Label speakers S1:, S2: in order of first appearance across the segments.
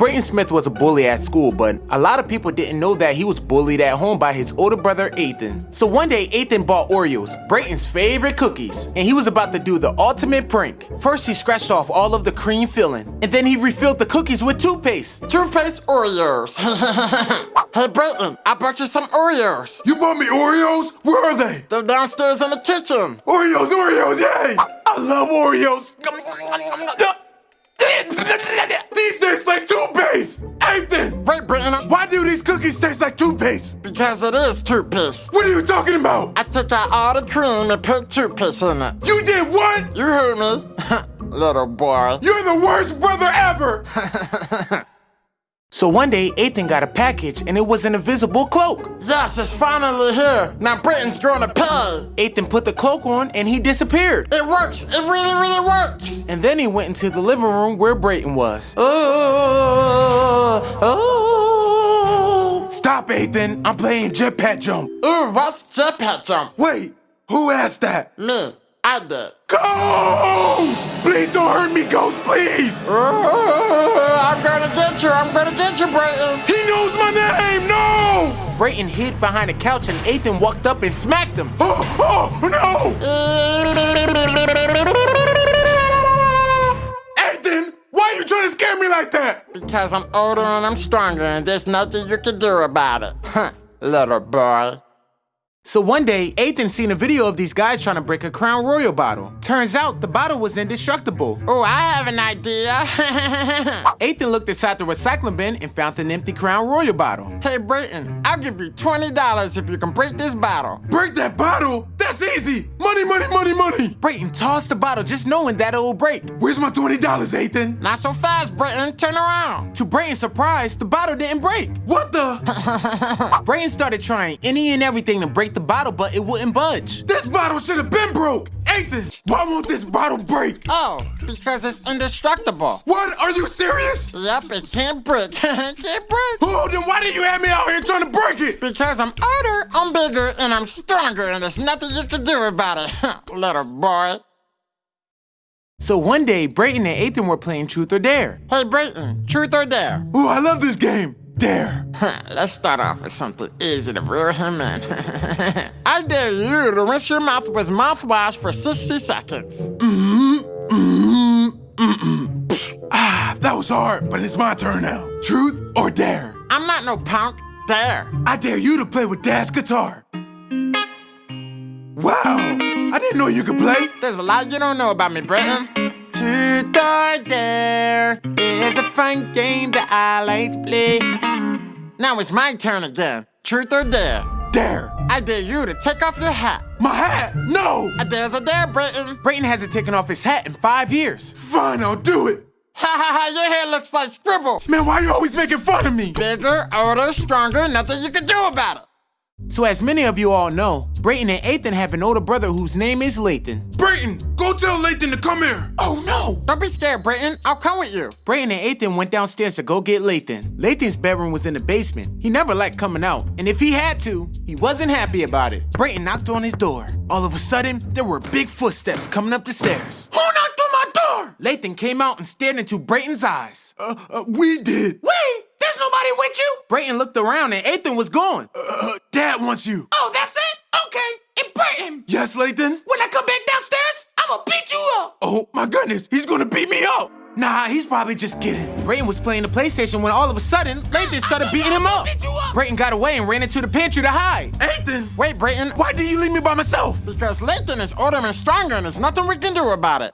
S1: Brayton Smith was a bully at school, but a lot of people didn't know that he was bullied at home by his older brother Ethan. So one day, Ethan bought Oreos, Brayton's favorite cookies, and he was about to do the ultimate prank. First, he scratched off all of the cream filling, and then he refilled the cookies with toothpaste.
S2: Toothpaste Oreos. hey, Brayton, I bought you some Oreos.
S3: You bought me Oreos? Where are they?
S2: They're downstairs in the kitchen.
S3: Oreos, Oreos, yay! I love Oreos. These taste like toothpaste! Ethan!
S2: Wait, Brayton,
S3: Why do these cookies taste like toothpaste?
S2: because it is toothpaste.
S3: What are you talking about?
S2: I took out all the cream and put toothpaste in it.
S3: You did what?
S2: You heard me, little boy.
S3: You're the worst brother ever!
S1: So one day, Ethan got a package, and it was an invisible cloak.
S2: Yes, it's finally here. Now Brayton's going to pay.
S1: Ethan put the cloak on, and he disappeared.
S2: It works. It really, really works.
S1: And then he went into the living room where Brayton was.
S2: Oh, oh. oh, oh.
S3: Stop, Ethan. I'm playing jetpack jump.
S2: Ooh, what's jetpack jump?
S3: Wait, who asked that?
S2: Me. I did.
S3: Ghost! Please don't hurt me, Ghost, please!
S2: Oh, I'm gonna get you. I'm gonna get you, Brayton.
S3: He knows my name! No!
S1: Brayton hid behind a couch, and Ethan walked up and smacked him.
S3: Oh, oh, no! Ethan, why are you trying to scare me like that?
S2: Because I'm older and I'm stronger, and there's nothing you can do about it. Huh, little boy.
S1: So one day, Ethan seen a video of these guys trying to break a Crown Royal bottle. Turns out the bottle was indestructible.
S2: Oh, I have an idea.
S1: Ethan looked inside the recycling bin and found an empty Crown Royal bottle.
S2: hey, Brayton, I'll give you $20 if you can break this bottle.
S3: Break that bottle? That's easy! Money, money, money, money!
S1: Brayton tossed the bottle just knowing that it will break.
S3: Where's my $20, Ethan?
S2: Not so fast, Brayton. Turn around.
S1: To Brayton's surprise, the bottle didn't break.
S3: What the?
S1: Brayton started trying any and everything to break the bottle, but it wouldn't budge.
S3: this bottle should have been broke! Ethan, why won't this bottle break?
S2: Oh, because it's indestructible.
S3: What? Are you serious?
S2: Yep, it can't break. can't break.
S3: Oh, then why did you have me out here trying to break it?
S2: Because I'm older, I'm bigger, and I'm stronger, and there's nothing you can do about it, little boy.
S1: So one day, Brayton and Ethan were playing Truth or Dare.
S2: Hey, Brayton, truth or dare?
S3: Ooh, I love this game. Dare.
S2: Let's start off with something easy to reel him in. I dare you to rinse your mouth with mouthwash for 60 seconds. Mm-hmm, mm-hmm, mm-hmm.
S3: Ah, that was hard, but it's my turn now. Truth or dare?
S2: I'm not no punk. Dare.
S3: I dare you to play with Dad's guitar. Wow, I didn't know you could play.
S2: There's a lot you don't know about me, Brayton. Truth or dare is a fun game that I like to play. Now it's my turn again. Truth or dare?
S3: Dare.
S2: I dare you to take off your hat.
S3: My hat? No.
S2: A dare's a dare, Brayton.
S1: Brayton hasn't taken off his hat in five years.
S3: Fine, I'll do it.
S2: Ha ha ha, your hair looks like scribble.
S3: Man, why are you always making fun of me?
S2: Bigger, older, stronger, nothing you can do about it.
S1: So as many of you all know, Brayton and Ethan have an older brother whose name is Lathan.
S3: Brayton, go tell Lathan to come here. Oh no.
S2: Don't be scared, Brayton. I'll come with you.
S1: Brayton and Ethan went downstairs to go get Lathan. Lathan's bedroom was in the basement. He never liked coming out, and if he had to, he wasn't happy about it. Brayton knocked on his door. All of a sudden, there were big footsteps coming up the stairs.
S3: Who knocked on my door?
S1: Lathan came out and stared into Brayton's eyes.
S3: Uh, uh we did.
S1: Wait, there's nobody with you? Brayton looked around and Ethan was gone.
S3: Uh, Dad wants you.
S1: Oh, that's it? Okay. And Brayton,
S3: Yes, Lathan?
S1: when I come back downstairs, I'ma beat you up.
S3: Oh my goodness, he's gonna beat me up.
S1: Nah, he's probably just kidding. Brayton was playing the PlayStation when all of a sudden, Lathan started beating him up. Brayton got away and ran into the pantry to hide.
S3: Ethan,
S2: Wait, Brayton.
S3: why did you leave me by myself?
S2: Because Lathan is older and stronger, and there's nothing we can do about it.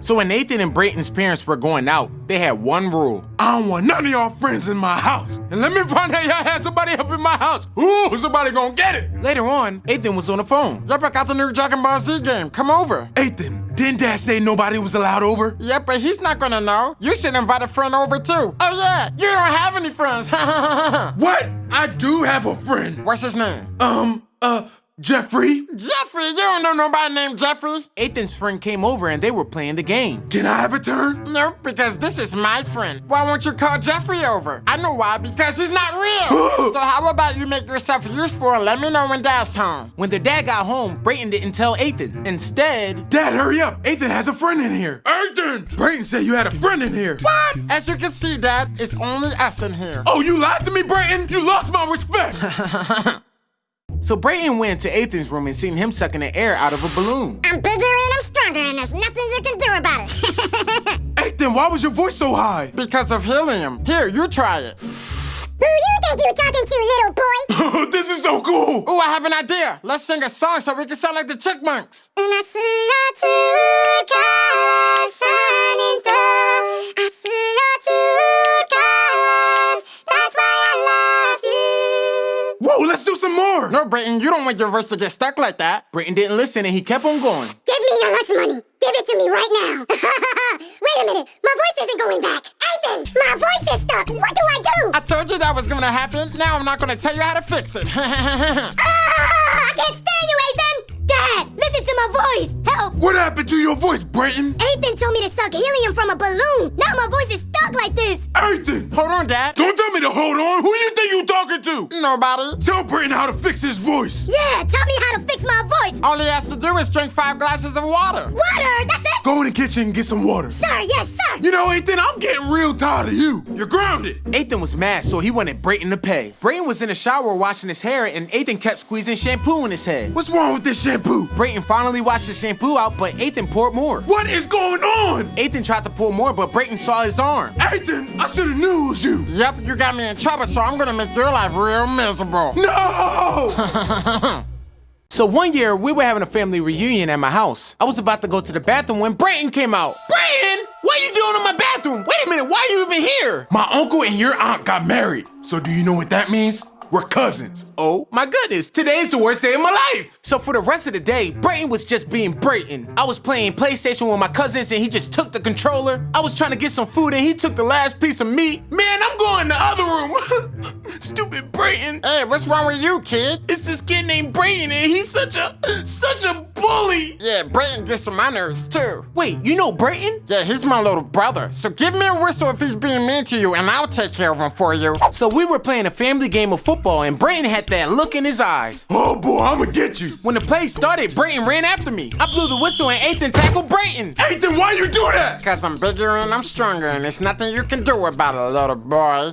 S1: So when Ethan and Brayton's parents were going out, they had one rule.
S3: I don't want none of y'all friends in my house. And let me find out y'all had somebody up in my house. Ooh, somebody gonna get it.
S1: Later on, Ethan was on the phone.
S2: Yep, I got the new Dragon Ball Z game. Come over.
S3: Ethan, didn't Dad say nobody was allowed over?
S2: Yep, but he's not gonna know. You should invite a friend over too. Oh yeah, you don't have any friends.
S3: What? I do have a friend.
S2: What's his name?
S3: Um, uh, Jeffrey?
S2: Jeffrey, you don't know nobody named Jeffrey.
S1: Ethan's friend came over and they were playing the game.
S3: Can I have a turn?
S2: Nope, because this is my friend. Why won't you call Jeffrey over? I know why, because he's not real. so how about you make yourself useful and let me know when Dad's home?
S1: When their dad got home, Brayton didn't tell Ethan. Instead,
S3: Dad, hurry up. Ethan has a friend in here. Ethan! Brayton said you had a friend in here.
S2: What? As you can see, Dad, it's only us in here.
S3: Oh, you lied to me, Brayton? You lost my respect.
S1: so Brayton went to Ethan's room and seen him sucking the air out of a balloon.
S4: I'm bigger and I'm stronger, and there's nothing you can do about it.
S3: Ethan, why was your voice so high?
S2: Because of helium. Here, you try it.
S4: Who you think you're talking to, little boy?
S3: this is so cool.
S2: Oh, I have an idea. Let's sing a song so we can sound like the Chipmunks.
S4: And I see your two colors shining through. I see your two
S3: do some more.
S2: No, Brayton, you don't want your verse to get stuck like that.
S1: Brayton didn't listen and he kept on going.
S4: Give me your lunch money. Give it to me right now. Wait a minute. My voice isn't going back. Ethan, my voice is stuck. What do I do?
S2: I told you that was gonna happen. Now I'm not gonna tell you how to fix it.
S4: Ah, I can't stand you, Ethan. Dad, listen to my voice. Help.
S3: What happened to your voice, Brayton?
S4: Ethan told me to suck helium from a balloon. Now my voice is stuck like this.
S3: Ethan!
S2: Hold on, Dad.
S3: Don't tell me to hold on. Who you think you're talking to?
S2: Nobody.
S3: Tell Brayton how to fix his voice.
S4: Yeah, tell me how to fix my voice.
S2: All he has to do is drink five glasses of water.
S4: Water, that's it.
S3: Go in the kitchen and get some water.
S4: Sir, yes, sir.
S3: You know, Ethan, I'm getting real tired of you. You're grounded.
S1: Ethan was mad, so he wanted Brayton to pay. Brayton was in the shower washing his hair, and Ethan kept squeezing shampoo in his head.
S3: What's wrong with this shampoo?
S1: Brayton finally washed the shampoo out, but Ethan poured more.
S3: What is going on?
S1: Ethan tried to pour more, but Brayton saw his arm.
S3: Ethan, I should have knew it was you.
S2: Yep, you got me in trouble, so I'm gonna make your life real miserable.
S3: No!
S1: So one year, we were having a family reunion at my house. I was about to go to the bathroom when Brayton came out. Brayton, what are you doing in my bathroom? Wait a minute, why are you even here?
S3: My uncle and your aunt got married. So do you know what that means? We're cousins.
S1: Oh my goodness, today's the worst day of my life. So for the rest of the day, Brayton was just being Brayton. I was playing PlayStation with my cousins and he just took the controller. I was trying to get some food and he took the last piece of meat. Man, I'm going in the other room. Stupid Brayton.
S2: Hey, what's wrong with you, kid?
S1: It's this kid named Brayton and he's such a, such a bully.
S2: Yeah, Brayton gets on my nerves too.
S1: Wait, you know Brayton?
S2: Yeah, he's my little brother. So give me a whistle if he's being mean to you, and I'll take care of him for you.
S1: So we were playing a family game of football and Brayton had that look in his eyes.
S3: Oh boy, I'ma get you.
S1: When the play started, Brayton ran after me. I blew the whistle and Ethan tackled Brayton.
S3: Ethan, why you do that?
S2: Cause I'm bigger and I'm stronger, and there's nothing you can do about it, little boy.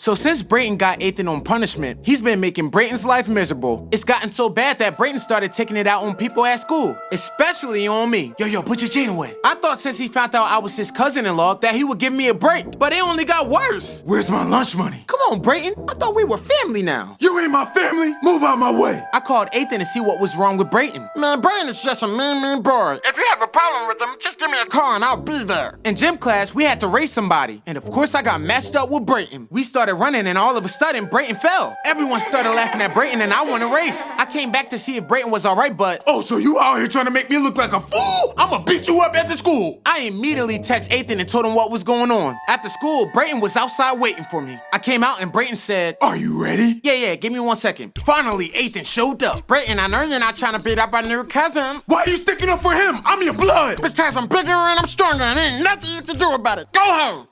S1: So since Brayton got Ethan on punishment, he's been making Brayton's life miserable. It's gotten so bad that Brayton started taking it out on people at school, especially on me. Yo, yo, put your chain away. I thought since he found out I was his cousin-in-law that he would give me a break, but it only got worse.
S3: Where's my lunch money?
S1: Come on, Brayton. I thought we were family now.
S3: You ain't my family. Move out my way.
S1: I called Ethan to see what was wrong with Brayton.
S2: Man, Brayton is just a mean, mean boy. If you have a problem with him, just give me a call and I'll be there.
S1: In gym class, we had to race somebody, and of course I got matched up with Brayton. We started running, and all of a sudden, Brayton fell. Everyone started laughing at Brayton, and I won a race. I came back to see if Brayton was all right, but
S3: Oh, so you out here trying to make me look like a fool? I'ma beat you up after school.
S1: I immediately text Ethan and told him what was going on. After school, Brayton was outside waiting for me. I came out, and Brayton said,
S3: Are you ready?
S1: Yeah, yeah, give me one second. Finally, Ethan showed up.
S2: Brayton, I know you're not trying to beat up our new cousin.
S3: Why are you sticking up for him? I'm your blood.
S2: Because I'm bigger and I'm stronger, and ain't nothing you can do about it. Go home.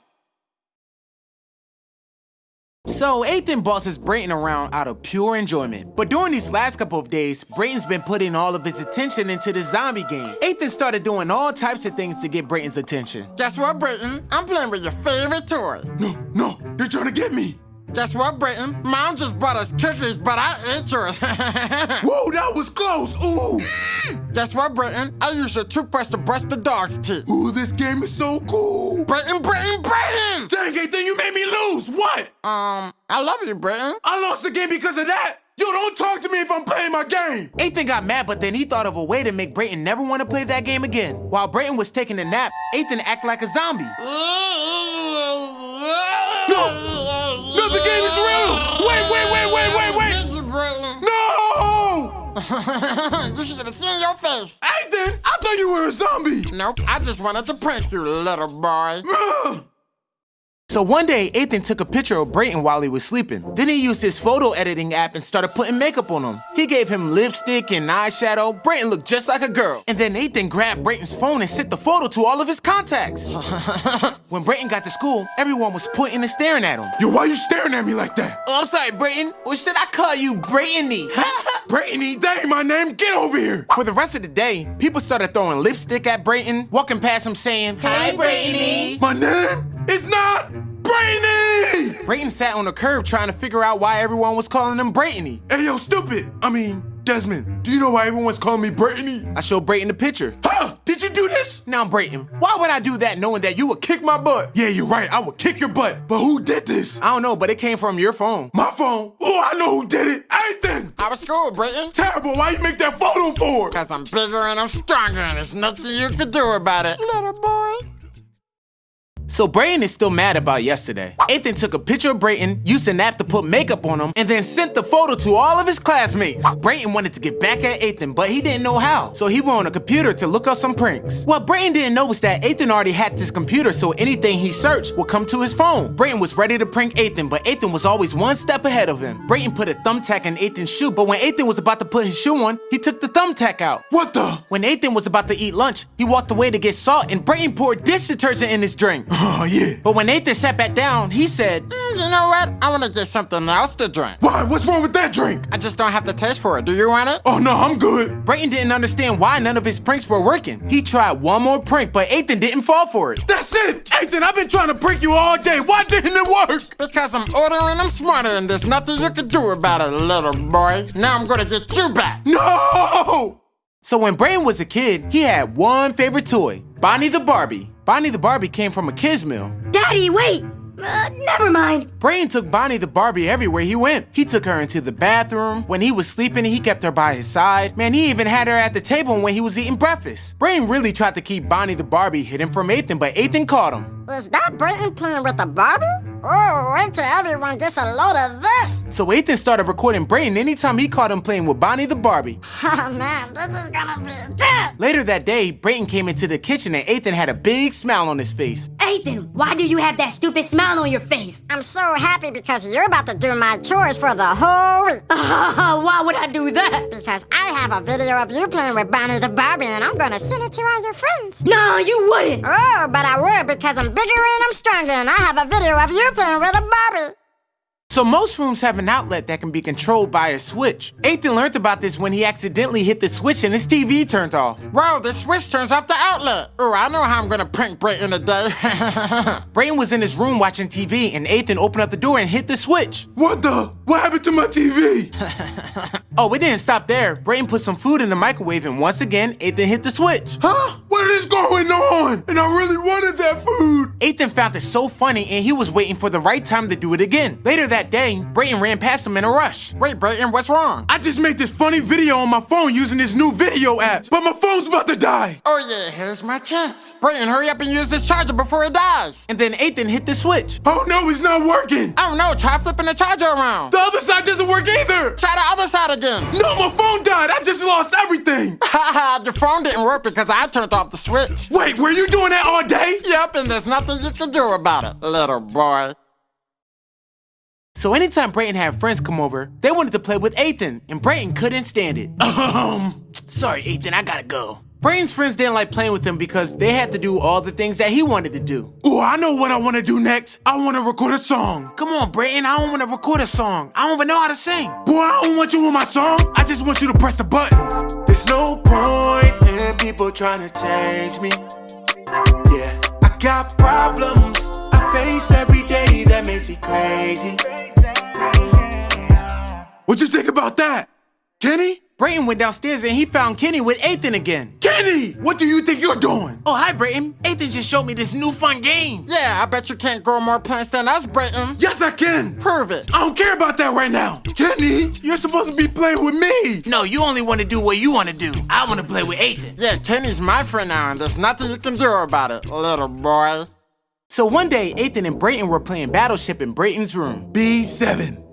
S1: So Ethan bosses Brayton around out of pure enjoyment. But during these last couple of days, Brayton's been putting all of his attention into the zombie game. Ethan started doing all types of things to get Brayton's attention.
S2: Guess what, Brayton? I'm playing with your favorite toy.
S3: No, no, they're trying to get me.
S2: Guess what, Brayton? Mom just brought us cookies, but I ate yours.
S3: Whoa, that was close. Ooh.
S2: Guess what, Brayton? I use your toothbrush to brush the dog's teeth.
S3: Ooh, this game is so cool.
S2: Brayton, Brayton, Brayton!
S3: Dang, Ethan, you made me lose. What?
S2: Um, I love you, Brayton.
S3: I lost the game because of that. Yo, don't talk to me if I'm playing my game.
S1: Ethan got mad, but then he thought of a way to make Brayton never want to play that game again. While Brayton was taking a nap, Ethan acted like a zombie.
S3: No, no, the game is real. Wait, wait, wait, wait, wait, wait.
S2: Thank you, Brayton.
S3: No!
S2: you should have seen your face.
S3: Ethan, I thought you were a zombie.
S2: Nope, I just wanted to prank you, little boy.
S1: So one day, Ethan took a picture of Brayton while he was sleeping. Then he used his photo editing app and started putting makeup on him. He gave him lipstick and eyeshadow. Brayton looked just like a girl. And then Ethan grabbed Brayton's phone and sent the photo to all of his contacts. when Brayton got to school, everyone was pointing and staring at him.
S3: Yo, why you staring at me like that?
S1: Oh, I'm sorry, Brayton. Or should I call you Braytony?
S3: Brayton, that ain't my name. Get over here.
S1: For the rest of the day, people started throwing lipstick at Brayton, walking past him saying, Hi, Braytony.
S3: My name is not Brayton.
S1: Brayton sat on the curb trying to figure out why everyone was calling him Braytony.
S3: Hey, yo, stupid. I mean, Desmond, do you know why everyone's calling me Braytony?
S1: I showed Brayton the picture.
S3: Huh? Did you do this?
S1: Now, Brayton, why would I do that knowing that you would kick my butt?
S3: Yeah, you're right. I would kick your butt. But who did this?
S1: I don't know, but it came from your phone.
S3: My phone? Oh, I know who did it. Ethan!
S2: I was cool, Brayton.
S3: Terrible. Why you make that photo for?
S2: Cause I'm bigger and I'm stronger and there's nothing you can do about it, little boy.
S1: So Brayton is still mad about yesterday. Ethan took a picture of Brayton, used an app to put makeup on him, and then sent the photo to all of his classmates. Brayton wanted to get back at Ethan, but he didn't know how. So he went on a computer to look up some pranks. What Brayton didn't know was that Ethan already hacked his computer, so anything he searched would come to his phone. Brayton was ready to prank Ethan, but Ethan was always one step ahead of him. Brayton put a thumbtack in Ethan's shoe, but when Ethan was about to put his shoe on, he took the thumbtack out.
S3: What the?
S1: When Ethan was about to eat lunch, he walked away to get salt, and Brayton poured dish detergent in his drink.
S3: Oh, yeah.
S1: But when Ethan sat back down, he said,
S2: Mm, you know what? I want to get something else to drink.
S3: Why? What's wrong with that drink?
S2: I just don't have the taste for it. Do you want it?
S3: Oh, no, I'm good.
S1: Brayton didn't understand why none of his pranks were working. He tried one more prank, but Ethan didn't fall for it.
S3: That's it. Ethan, I've been trying to prank you all day. Why didn't it work?
S2: Because I'm older and I'm smarter and there's nothing you can do about it, little boy. Now I'm gonna get you back.
S3: No!
S1: So when Brayton was a kid, he had one favorite toy, Bonnie the Barbie. Bonnie the Barbie came from a kids meal.
S5: Daddy, wait! Uh, never mind.
S1: Brayton took Bonnie the Barbie everywhere he went. He took her into the bathroom. When he was sleeping, he kept her by his side. Man, he even had her at the table when he was eating breakfast. Brayton really tried to keep Bonnie the Barbie hidden from Ethan, but Ethan caught him.
S4: Was that Brayton playing with a Barbie? Oh, wait till everyone gets a load of this!
S1: So Ethan started recording Brayton anytime he caught him playing with Bonnie the Barbie.
S4: Oh man, this is gonna be good!
S1: Later that day, Brayton came into the kitchen and Ethan had a big smile on his face.
S5: Ethan, why do you have that stupid smile on your face?
S4: I'm so happy because you're about to do my chores for the whole week.
S5: why would I do that?
S4: Because I have a video of you playing with Bonnie the Barbie and I'm gonna send it to all your friends.
S5: No, you wouldn't.
S4: Oh, but I would because I'm bigger and I'm stronger and I have a video of you playing with a Barbie.
S1: So most rooms have an outlet that can be controlled by a switch. Ethan learned about this when he accidentally hit the switch and his TV turned off.
S2: Bro, the switch turns off the outlet. Oh, I know how I'm gonna prank Brayton today.
S1: Brayton was in his room watching TV and Ethan opened up the door and hit the switch.
S3: What the? What happened to my TV?
S1: Oh, it didn't stop there. Brayton put some food in the microwave and once again, Ethan hit the switch.
S3: Huh? What is going on? And I really wanted that food.
S1: Ethan found it so funny and he was waiting for the right time to do it again. Later that day, Brayton ran past him in a rush.
S2: Wait, Brayton, what's wrong?
S3: I just made this funny video on my phone using this new video app, but my phone's about to die.
S2: Oh yeah, here's my chance. Brayton, hurry up and use this charger before it dies.
S1: And then Ethan hit the switch.
S3: Oh no, it's not working.
S2: I don't know, try flipping the charger around.
S3: The other side doesn't work either.
S2: Try the other side again.
S3: No, my phone died. I just lost everything.
S2: Haha, your phone didn't work because I turned off the switch.
S3: Wait, were you doing that all day?
S2: Yep, and there's nothing you can do about it, little boy.
S1: So anytime Brayton had friends come over, they wanted to play with Ethan, and Brayton couldn't stand it.
S3: Um,
S1: Sorry, Ethan, I gotta go. Brayton's friends didn't like playing with him because they had to do all the things that he wanted to do.
S3: oh, I know what I want to do next. I want to record a song.
S1: Come on, Brayton, I don't want to record a song. I don't even know how to sing.
S3: Boy, I don't want you on my song. I just want you to press the buttons. There's no point in people trying to change me. Yeah, I got problems I face every day that makes me crazy. What you think about that, Kenny?
S1: Brayton went downstairs and he found Kenny with Ethan again.
S3: Kenny, what do you think you're doing?
S1: Oh, hi, Brayton. Ethan just showed me this new fun game.
S2: Yeah, I bet you can't grow more plants than us, Brayton.
S3: Yes, I can.
S2: Prove it.
S3: I don't care about that right now. Kenny, you're supposed to be playing with me.
S1: No, you only want to do what you want to do. I want to play with Ethan.
S2: Yeah, Kenny's my friend now, and there's nothing you can do about it, little boy.
S1: So one day, Ethan and Brayton were playing Battleship in Brayton's room.
S3: B7.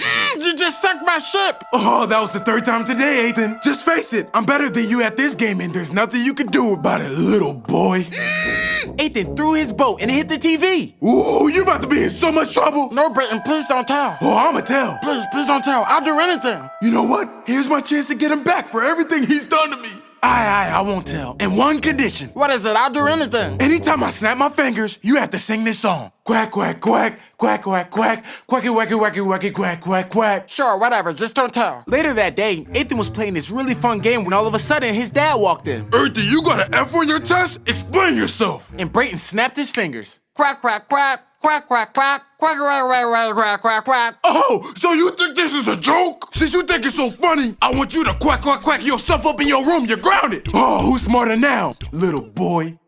S2: You just sunk my ship.
S3: Oh, that was the third time today, Ethan. Just face it, I'm better than you at this game, and there's nothing you can do about it, little boy.
S1: Ethan threw his boat and hit the TV.
S3: Ooh, you about to be in so much trouble.
S2: No, Brayton, please don't tell.
S3: Oh, I'ma tell.
S2: Please, please don't tell. I'll do anything.
S3: You know what? Here's my chance to get him back for everything he's done to me. Aye, aye, I won't tell. In one condition.
S2: What is it? I'll do anything.
S3: Anytime I snap my fingers, you have to sing this song. Quack, quack, quack, quack, quack, quack, quacky, wacky, wacky, wacky, quack, quack, quack.
S2: Sure, whatever. Just don't tell.
S1: Later that day, Ethan was playing this really fun game when all of a sudden his dad walked in.
S3: Earthy, you got an F on your test? Explain yourself.
S1: And Brayton snapped his fingers.
S2: Quack, quack, quack, quack, quack, quack, quack, quack, quack, quack, quack, quack.
S3: Oh, so you think this is a joke? Since you think it's so funny, I want you to quack, quack, quack yourself up in your room. You're grounded. Oh, who's smarter now, little boy?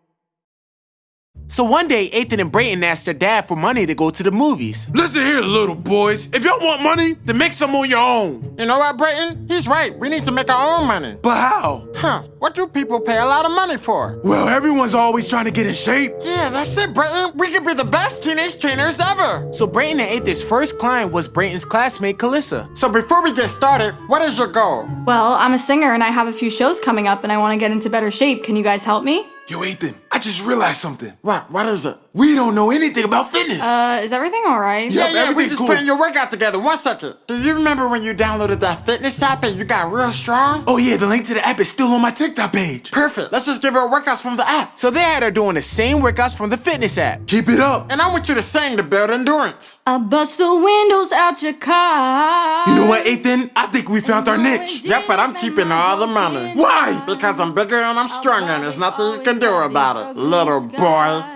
S1: So one day, Ethan and Brayton asked their dad for money to go to the movies.
S3: Listen here, little boys. If y'all want money, then make some on your own.
S2: You know what, Brayton? He's right. We need to make our own money.
S3: But how?
S2: Huh. What do people pay a lot of money for?
S3: Well, everyone's always trying to get in shape.
S2: Yeah, that's it, Brayton. We could be the best teenage trainers ever.
S1: So Brayton and Ethan's first client was Brayton's classmate, Kalissa.
S2: So before we get started, what is your goal?
S6: Well, I'm a singer and I have a few shows coming up and I want to get into better shape. Can you guys help me?
S3: Yo, Ethan, I just realized something.
S2: Why? Why does a
S3: we don't know anything about fitness.
S6: Uh, is everything all right?
S3: Yeah.
S2: Yeah, yeah, we just
S3: cool.
S2: putting your workout together. One second. Do you remember when you downloaded that fitness app and you got real strong?
S3: oh, yeah, the link to the app is still on my TikTok page.
S2: Perfect. Let's just give her workouts from the app.
S1: So they had her doing the same workouts from the fitness app.
S3: Keep it up.
S2: And I want you to sing to build endurance.
S6: I bust the windows out your car.
S3: You know what, Ethan? I think we found our niche.
S2: Yep, but I'm keeping all the money.
S3: Why?
S2: Because I'm bigger and I'm stronger and there's nothing you can do about it, little boy.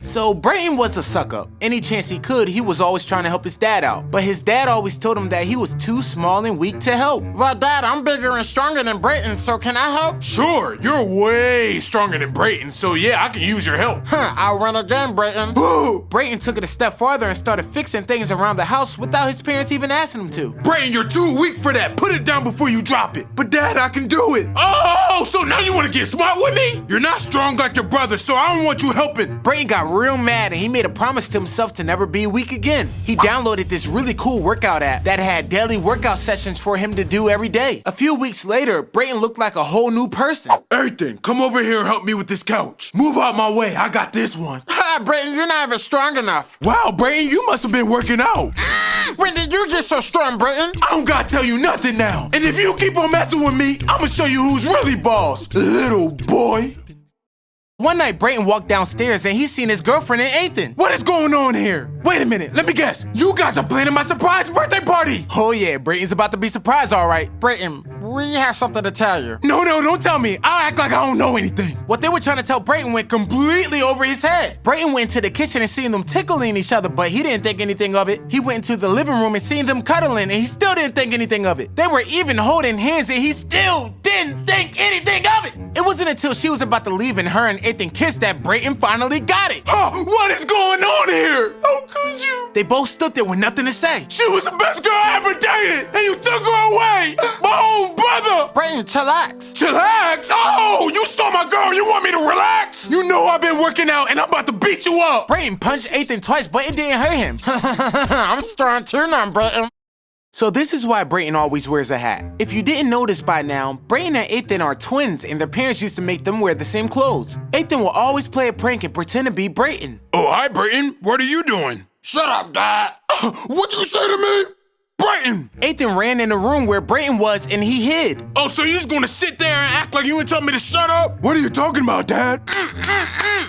S1: So Brayton was a suck up. Any chance he could, he was always trying to help his dad out. But his dad always told him that he was too small and weak to help.
S2: Well, Dad, I'm bigger and stronger than Brayton, so can I help?
S3: Sure, you're way stronger than Brayton, so yeah, I can use your help.
S2: Huh, I'll run again, Brayton.
S1: Brayton took it a step farther and started fixing things around the house without his parents even asking him to.
S3: Brayton, you're too weak for that. Put it down before you drop it. But Dad, I can do it. Oh, so now you want to get smart with me? You're not strong like your brother, so I don't want you helping.
S1: Brayton got real mad and he made a promise to himself to never be weak again. He downloaded this really cool workout app that had daily workout sessions for him to do every day. A few weeks later, Brayton looked like a whole new person.
S3: Ethan, come over here and help me with this couch. Move out my way. I got this one.
S2: Ha, Brayton, you're not even strong enough.
S3: Wow, Brayton, you must have been working out.
S2: Ah, when did you get so strong, Brayton?
S3: I don't gotta tell you nothing now. And if you keep on messing with me, I'ma show you who's really boss, little boy.
S1: One night, Brayton walked downstairs and he seen his girlfriend and Ethan.
S3: What is going on here? Wait a minute, let me guess. You guys are planning my surprise birthday party.
S1: Oh yeah, Brayton's about to be surprised, all right.
S2: Brayton, we have something to tell you.
S3: No, no, don't tell me. I'll act like I don't know anything.
S1: What they were trying to tell Brayton went completely over his head. Brayton went into the kitchen and seen them tickling each other, but he didn't think anything of it. He went into the living room and seen them cuddling, and he still didn't think anything of it. They were even holding hands, and he still didn't think anything of it. It wasn't until she was about to leave and her and Ethan kissed that Brayton finally got it.
S3: Huh, what is going on here? How could you?
S1: They both stood there with nothing to say.
S3: She was the best girl I ever dated, and you took her away. My own brother.
S2: Brayton, chillax.
S3: Chillax. Oh, you stole my girl. You want me to relax? You know I've been working out, and I'm about to beat you up.
S1: Brayton punched Ethan twice, but it didn't hurt him.
S2: I'm strong too now, Brayton.
S1: So this is why Brayton always wears a hat. If you didn't notice by now, Brayton and Ethan are twins and their parents used to make them wear the same clothes. Ethan will always play a prank and pretend to be Brayton.
S3: Oh, hi, Brayton. What are you doing?
S2: Shut up, Dad.
S3: What'd you say to me? Brayton!
S1: Ethan ran in the room where Brayton was and he hid.
S3: Oh, so you just gonna sit there and act like you ain't tell me to shut up? What are you talking about, Dad?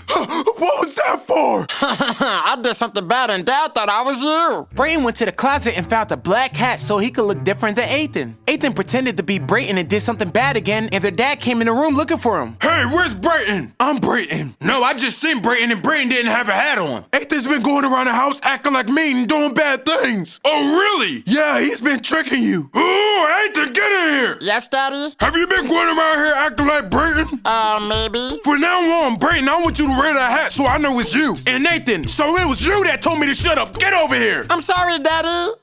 S3: what was that for?
S2: I did something bad and Dad thought I was you.
S1: Brayton went to the closet and found a black hat so he could look different than Ethan. Ethan pretended to be Brayton and did something bad again, and their dad came in the room looking for him.
S3: Hey, where's Brayton? I'm Brayton. No, I just seen Brayton and Brayton didn't have a hat on. Ethan's been going around the house acting like mean and doing bad things. Oh, really? Yeah, he's been tricking you. Ooh, Ethan, get in here.
S2: Yes, Daddy?
S3: Have you been going around here acting like Brayton?
S2: Uh, maybe.
S3: For now on, Brayton, I want you to wear that hat so I know it's you. And Ethan, so it was you that told me to shut up. Get over here.
S2: I'm sorry, Daddy.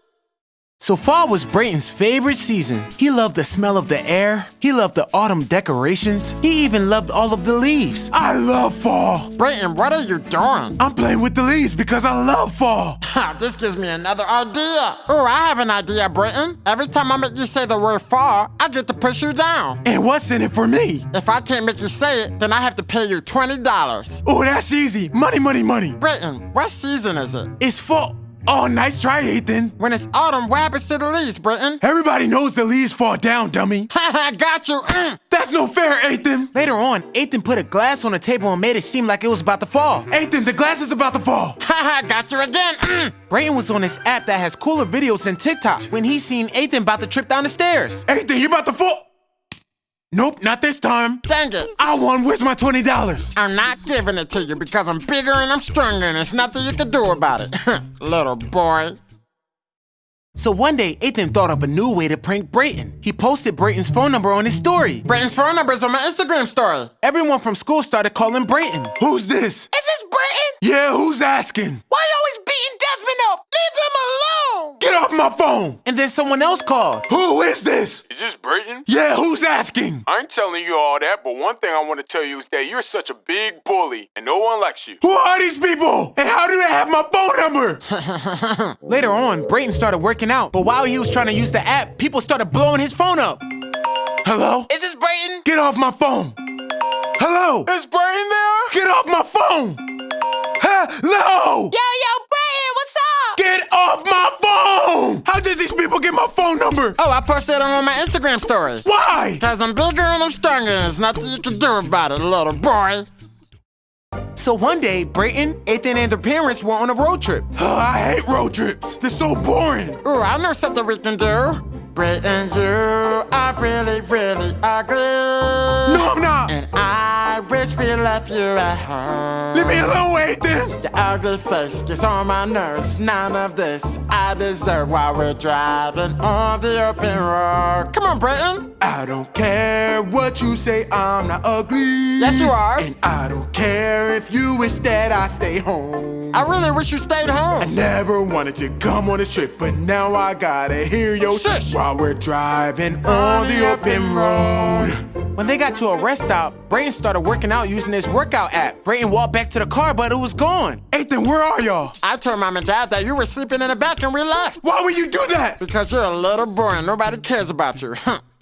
S1: So fall was Brayton's favorite season. He loved the smell of the air. He loved the autumn decorations. He even loved all of the leaves.
S3: I love fall.
S2: Brayton, what are you doing?
S3: I'm playing with the leaves because I love fall.
S2: Ha, this gives me another idea. Oh, I have an idea, Brayton. Every time I make you say the word fall, I get to push you down.
S3: And what's in it for me?
S2: If I can't make you say it, then I have to pay you $20.
S3: Oh, that's easy. Money, money, money.
S2: Brayton, what season is it?
S3: It's fall. Oh, nice try, Ethan.
S2: When it's autumn, what happens to the leaves, Brayton?
S3: Everybody knows the leaves fall down, dummy.
S2: Ha ha, got you. Mm.
S3: That's no fair, Ethan.
S1: Later on, Ethan put a glass on the table and made it seem like it was about to fall.
S3: Ethan, the glass is about to fall.
S2: Ha ha, got you again. Mm.
S1: Brayton was on this app that has cooler videos than TikTok when he seen Ethan about to trip down the stairs.
S3: Ethan, you about to fall. Nope, not this time.
S2: Dang it.
S3: I won. Where's my $20?
S2: I'm not giving it to you because I'm bigger and I'm stronger and there's nothing you can do about it. Little boy.
S1: So one day, Ethan thought of a new way to prank Brayton. He posted Brayton's phone number on his story.
S2: Brayton's phone number is on my Instagram story.
S1: Everyone from school started calling Brayton.
S3: Who's this?
S2: Is this Brayton?
S3: Yeah, who's asking?
S2: Why you always beating Desmond up? Leave him alone.
S3: Get off my phone.
S1: And then someone else called.
S3: Who is this?
S7: Is this Brayton?
S3: Yeah, who's asking?
S7: I ain't telling you all that, but one thing I want to tell you is that you're such a big bully and no one likes you.
S3: Who are these people? And how do they have my phone number?
S1: Later on, Brayton started working out, but while he was trying to use the app, people started blowing his phone up.
S3: Hello?
S2: Is this Brayton?
S3: Get off my phone. Hello?
S7: Is Brayton there?
S3: Get off my phone. Hello?
S2: Yo, yo, Brayton, what's up?
S3: Get off my phone! How did these people get my phone number?
S2: Oh, I posted it on my Instagram story.
S3: Why?
S2: Because I'm bigger and I'm stronger and there's nothing you can do about it, little boy.
S1: So one day, Brayton, Ethan, and their parents were on a road trip.
S3: I hate road trips. They're so boring.
S2: Oh, I know something we can do. Brayton, you are really, really ugly.
S3: No, I'm not.
S2: And I wish we left you at home.
S3: Leave me alone, Ethan.
S2: Your ugly face gets on my nerves. None of this I deserve while we're driving on the open road. Come on, Brayton.
S3: I don't care what you say, I'm not ugly.
S2: Yes, you are.
S3: And I don't care if you wish that I stay home.
S2: I really wish you stayed home.
S3: I never wanted to come on this trip, but now I gotta hear your
S2: Shush.
S3: while we're driving on the open road.
S1: When they got to a rest stop, Brayton started working out using his workout app. Brayton walked back to the car, but it was gone.
S3: Ethan, where are y'all?
S2: I told mom and dad that you were sleeping in the back and we left.
S3: Why would you do that?
S2: Because you're a little boy and nobody cares about you.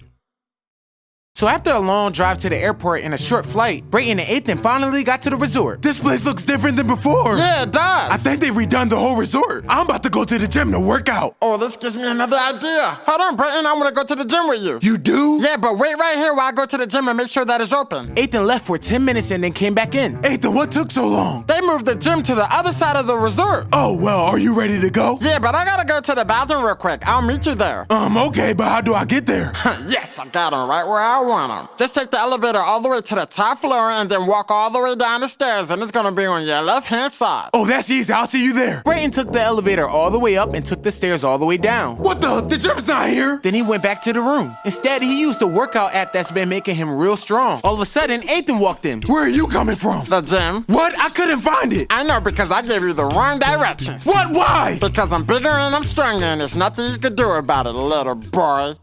S1: So after a long drive to the airport and a short flight, Brayton and Ethan finally got to the resort.
S3: This place looks different than before.
S2: yeah, it does.
S3: I think they've redone the whole resort. I'm about to go to the gym to work out.
S2: oh, this gives me another idea. Hold on, Brayton. I want to go to the gym with you.
S3: You do?
S2: Yeah, but wait right here while I go to the gym and make sure that it's open.
S1: Ethan left for 10 minutes and then came back in.
S3: Ethan, what took so long?
S2: They moved the gym to the other side of the resort.
S3: Oh, well, are you ready to go?
S2: Yeah, but I gotta go to the bathroom real quick. I'll meet you there.
S3: Um, okay, but how do I get there?
S2: yes, I got him right where I want him. Just take the elevator all the way to the top floor and then walk all the way down the stairs, and it's gonna be on your left hand side.
S3: Oh, that's easy. I'll see you there.
S1: Brayton took the elevator all the way up and took the stairs all the way down.
S3: What the? The gym's not here.
S1: Then he went back to the room. Instead, he used the workout app that's been making him real strong. All of a sudden, Ethan walked in.
S3: Where are you coming from?
S2: The gym?
S3: What? I couldn't find it.
S2: I know because I gave you the wrong directions.
S3: What? Why?
S2: Because I'm bigger and I'm stronger, and there's nothing you can do about it, little boy.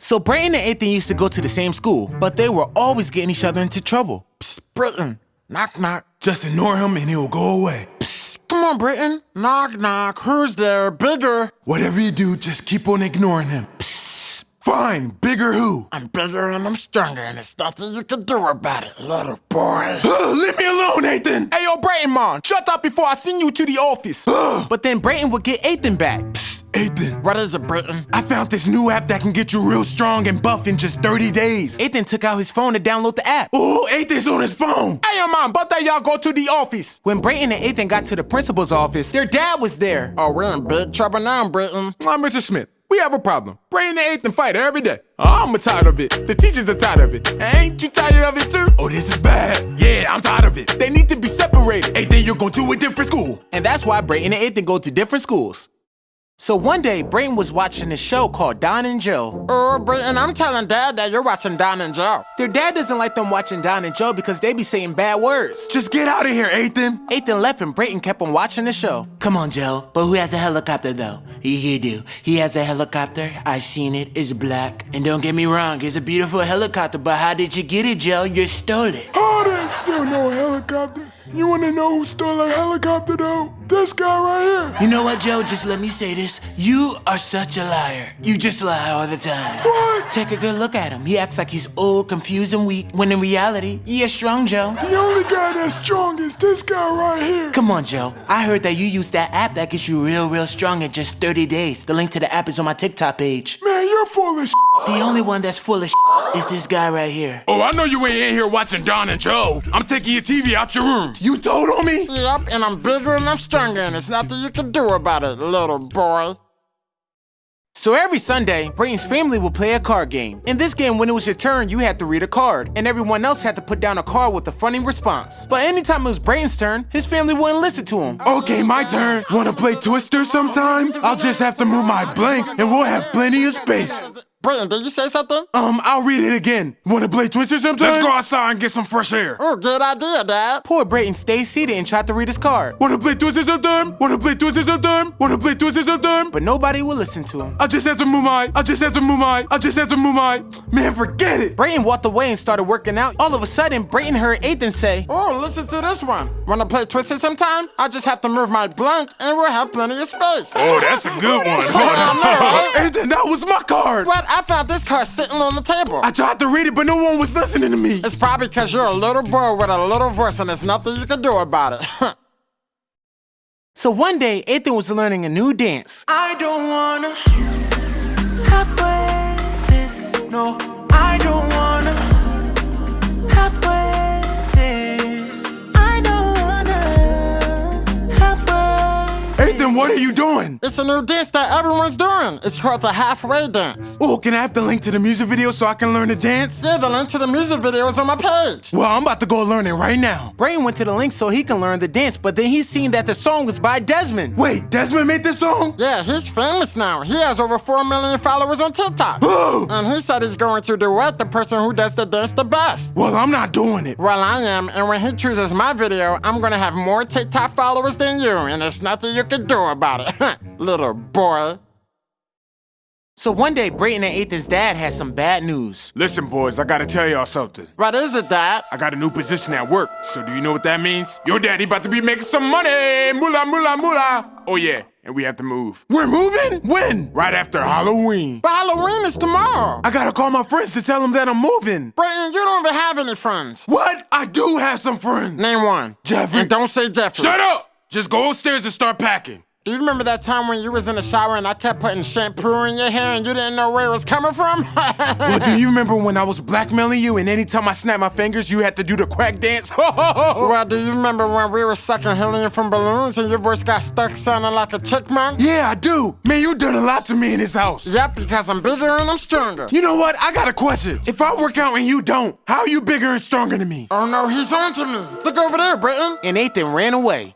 S1: So Brayton and Ethan used to go to the same school, but they were always getting each other into trouble.
S2: Psst, Brayton. Knock, knock.
S3: Just ignore him and he'll go away.
S2: Psst, come on, Brayton. Knock, knock. Who's there? Bigger.
S3: Whatever you do, just keep on ignoring him. Psst. Fine. Bigger who?
S2: I'm bigger and I'm stronger, and there's nothing you can do about it, little boy.
S3: Leave me alone, Ethan.
S1: Hey, yo, Brayton, man, shut up before I send you to the office. but then Brayton would get Ethan back.
S3: Psst, Ethan.
S2: What is it, Brayton?
S3: I found this new app that can get you real strong and buff in just 30 days.
S1: Ethan took out his phone to download the app.
S3: Oh, Ethan's on his phone.
S1: Hey, yo, man, but that y'all go to the office. When Brayton and Ethan got to the principal's office, their dad was there.
S2: Oh, we're in big trouble now, Brayton.
S8: Uh, Mr. Smith, we have a problem. Brayton and Ethan fight every day. I'm tired of it. The teachers are tired of it. Ain't you tired of it too?
S3: Oh, this is bad. Yeah, I'm tired of it.
S8: They need to be separated.
S3: Ethan, you're going to a different school.
S1: And that's why Brayton and Ethan go to different schools. So one day, Brayton was watching a show called Don and Joe.
S2: Oh, Brayton, I'm telling Dad that you're watching Don and Joe.
S1: Their dad doesn't like them watching Don and Joe because they be saying bad words.
S9: Just get out of here, Ethan.
S1: Ethan left and Brayton kept on watching the show.
S10: Come on, Joe. But who has a helicopter, though? He, he do. He has a helicopter. I seen it. It's black. And don't get me wrong, it's a beautiful helicopter. But how did you get it, Joe? You stole it.
S3: Oh, there's still no helicopter. You wanna know who stole a helicopter though? This guy right here.
S10: You know what, Joe? Just let me say this. You are such a liar. You just lie all the time.
S3: What?
S10: Take a good look at him. He acts like he's old, confused, and weak, when in reality, he is strong, Joe.
S3: The only guy that's strong is this guy right here.
S10: Come on, Joe. I heard that you use that app that gets you real, real strong in just 30 days. The link to the app is on my TikTok page.
S3: Man, you're full of
S10: The only one that's full of is this guy right here.
S3: Oh, I know you ain't in here watching Don and Joe. I'm taking your TV out your room.
S9: You told on me?
S2: Yep, and I'm bigger and I'm stronger, and there's nothing you can do about it, little boy.
S1: So every Sunday, Brayton's family would play a card game. In this game, when it was your turn, you had to read a card, and everyone else had to put down a card with a funny response. But anytime it was Brayton's turn, his family wouldn't listen to him.
S9: Okay, my turn. Wanna play Twister sometime? I'll just have to move my blank and we'll have plenty of space.
S2: Brayton, did you say something?
S9: Um, I'll read it again. Wanna play Twister sometime?
S3: Let's go outside and get some fresh air.
S2: Oh, good idea, Dad.
S1: Poor Brayton stayed seated and tried to read his card,
S9: Wanna play Twister sometime? Wanna play Twister sometime? Wanna play Twister sometime?
S1: but nobody would listen to him.
S9: I just have to move my. I just have to move my. I just have to move my. Man, forget it.
S1: Brayton walked away and started working out. All of a sudden, Brayton heard Ethan say,
S2: Oh, listen to this one. Wanna play Twister sometime? I just have to move my blank, and we'll have plenty of space.
S3: Oh, that's a good one.
S9: Ethan, that was my card.
S2: What? I found this card sitting on the table.
S9: I tried to read it, but no one was listening to me.
S2: It's probably because you're a little boy with a little voice, and there's nothing you can do about it.
S1: So one day, Ethan was learning a new dance.
S10: I don't wanna halfway this. No, I don't wanna halfway this. I don't wanna halfway.
S9: Ethan, what are you doing?
S2: It's a new dance that everyone's doing. It's called the halfway dance.
S9: Oh, can I have the link to the music video so I can learn to dance?
S2: Yeah, the link to the music video is on my page.
S9: Well, I'm about to go learn it right now.
S1: Brayton went to the link so he can learn the dance, but then he seen that the song was by Desmond.
S9: Wait, Desmond made this song?
S2: Yeah, he's famous now. He has over 4 million followers on TikTok. and he said he's going to duet the person who does the dance the best.
S9: Well, I'm not doing it.
S2: Well, I am, and when he chooses my video, I'm gonna have more TikTok followers than you, and there's nothing you can do about it. Little boy.
S1: So one day, Brayton and Ethan's dad had some bad news.
S3: Listen, boys, I gotta tell y'all something.
S2: What is it, Dad?
S3: I got a new position at work, so do you know what that means? Your daddy about to be making some money! Moolah, moolah, moolah! Oh yeah, and we have to move.
S9: We're moving? When?
S3: Right after Halloween.
S2: But Halloween is tomorrow.
S9: I gotta call my friends to tell them that I'm moving.
S2: Brayton, you don't even have any friends.
S9: What? I do have some friends.
S2: Name one.
S9: Jeffrey.
S2: And don't say Jeffrey.
S3: Shut up! Just go upstairs and start packing.
S2: Do you remember that time when you was in the shower and I kept putting shampoo in your hair and you didn't know where it was coming from?
S9: Well, do you remember when I was blackmailing you and anytime I snapped my fingers, you had to do the crack dance?
S2: well, do you remember when we were sucking helium from balloons and your voice got stuck sounding like a chipmunk?
S9: yeah, I do. Man, you done a lot to me in this house.
S2: Yep, because I'm bigger and I'm stronger.
S9: You know what? I got a question. If I work out and you don't, how are you bigger and stronger than me?
S2: Oh no, he's on to me. Look over there, Brayton.
S1: and Ethan ran away.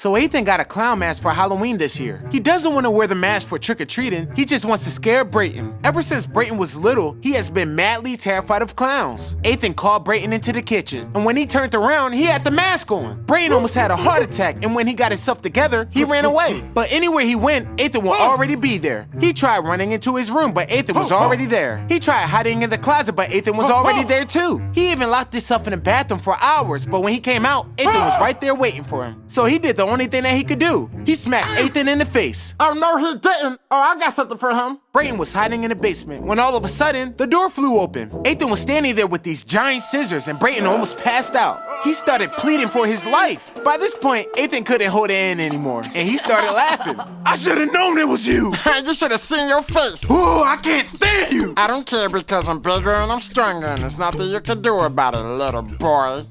S1: So Ethan got a clown mask for Halloween this year. He doesn't want to wear the mask for trick-or-treating, he just wants to scare Brayton. Ever since Brayton was little, he has been madly terrified of clowns. Ethan called Brayton into the kitchen, and when he turned around, he had the mask on. Brayton almost had a heart attack, and when he got himself together, he ran away. But anywhere he went, Ethan will oh. already be there. He tried running into his room, but Ethan was oh. already there. He tried hiding in the closet, but Ethan was oh. already there too. He even locked himself in the bathroom for hours, but when he came out, Ethan was right there waiting for him. So he did the only thing that he could do. He smacked Ethan in the face.
S2: Oh no, he didn't. Oh, I got something for him.
S1: Brayton was hiding in the basement when all of a sudden the door flew open. Ethan was standing there with these giant scissors and Brayton almost passed out. He started pleading for his life. By this point, Ethan couldn't hold it in anymore and he started laughing.
S9: I should have known it was you.
S2: you should have seen your face.
S9: Ooh, I can't stand you.
S2: I don't care because I'm bigger and I'm stronger and there's nothing you can do about it, little boy.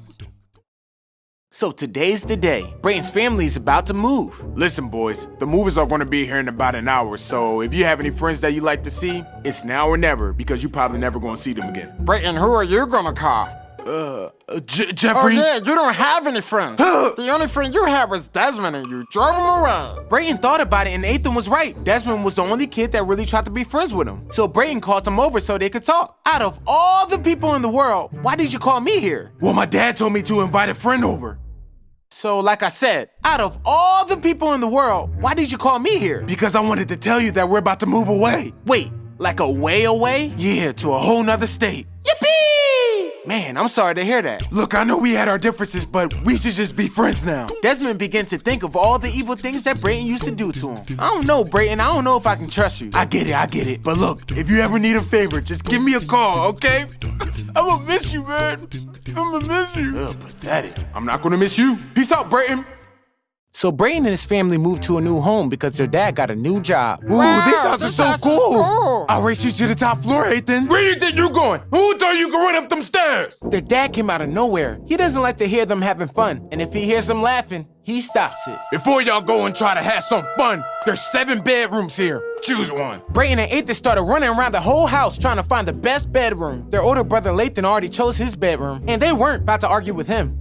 S1: So today's the day. Brayton's family is about to move.
S3: Listen, boys, the movers are gonna be here in about an hour, so if you have any friends that you like to see, it's now or never because you're probably never gonna see them again.
S2: Brayton, who are you gonna call?
S3: Uh, J-
S2: Oh yeah, you don't have any friends. the only friend you had was Desmond and you drove him around.
S1: Brayton thought about it and Ethan was right. Desmond was the only kid that really tried to be friends with him. So Brayton called him over so they could talk. Out of all the people in the world, why did you call me here?
S3: Well, my dad told me to invite a friend over.
S1: So, like I said, out of all the people in the world, why did you call me here?
S3: Because I wanted to tell you that we're about to move away.
S1: Wait, like a way away?
S3: Yeah, to a whole nother state.
S1: Man, I'm sorry to hear that.
S3: Look, I know we had our differences, but we should just be friends now.
S1: Desmond began to think of all the evil things that Brayton used to do to him. I don't know, Brayton. I don't know if I can trust you.
S3: I get it, I get it. But look, if you ever need a favor, just give me a call, okay? I'ma miss you, man. I'ma miss you.
S1: Ugh, pathetic.
S11: I'm not gonna miss you. Peace out, Brayton.
S1: So Brayton and his family moved to a new home because their dad got a new job.
S3: Ooh, this house
S2: this
S3: is so
S2: house is
S3: cool.
S2: cool.
S3: I'll race you to the top floor, Ethan.
S11: Where you think you're going? Who thought you could run up them stairs?
S1: Their dad came out of nowhere. He doesn't like to hear them having fun, and if he hears them laughing, he stops it.
S11: Before y'all go and try to have some fun, there's seven bedrooms here. Choose one.
S1: Brayton and Ethan started running around the whole house trying to find the best bedroom. Their older brother Lathan already chose his bedroom, and they weren't about to argue with him.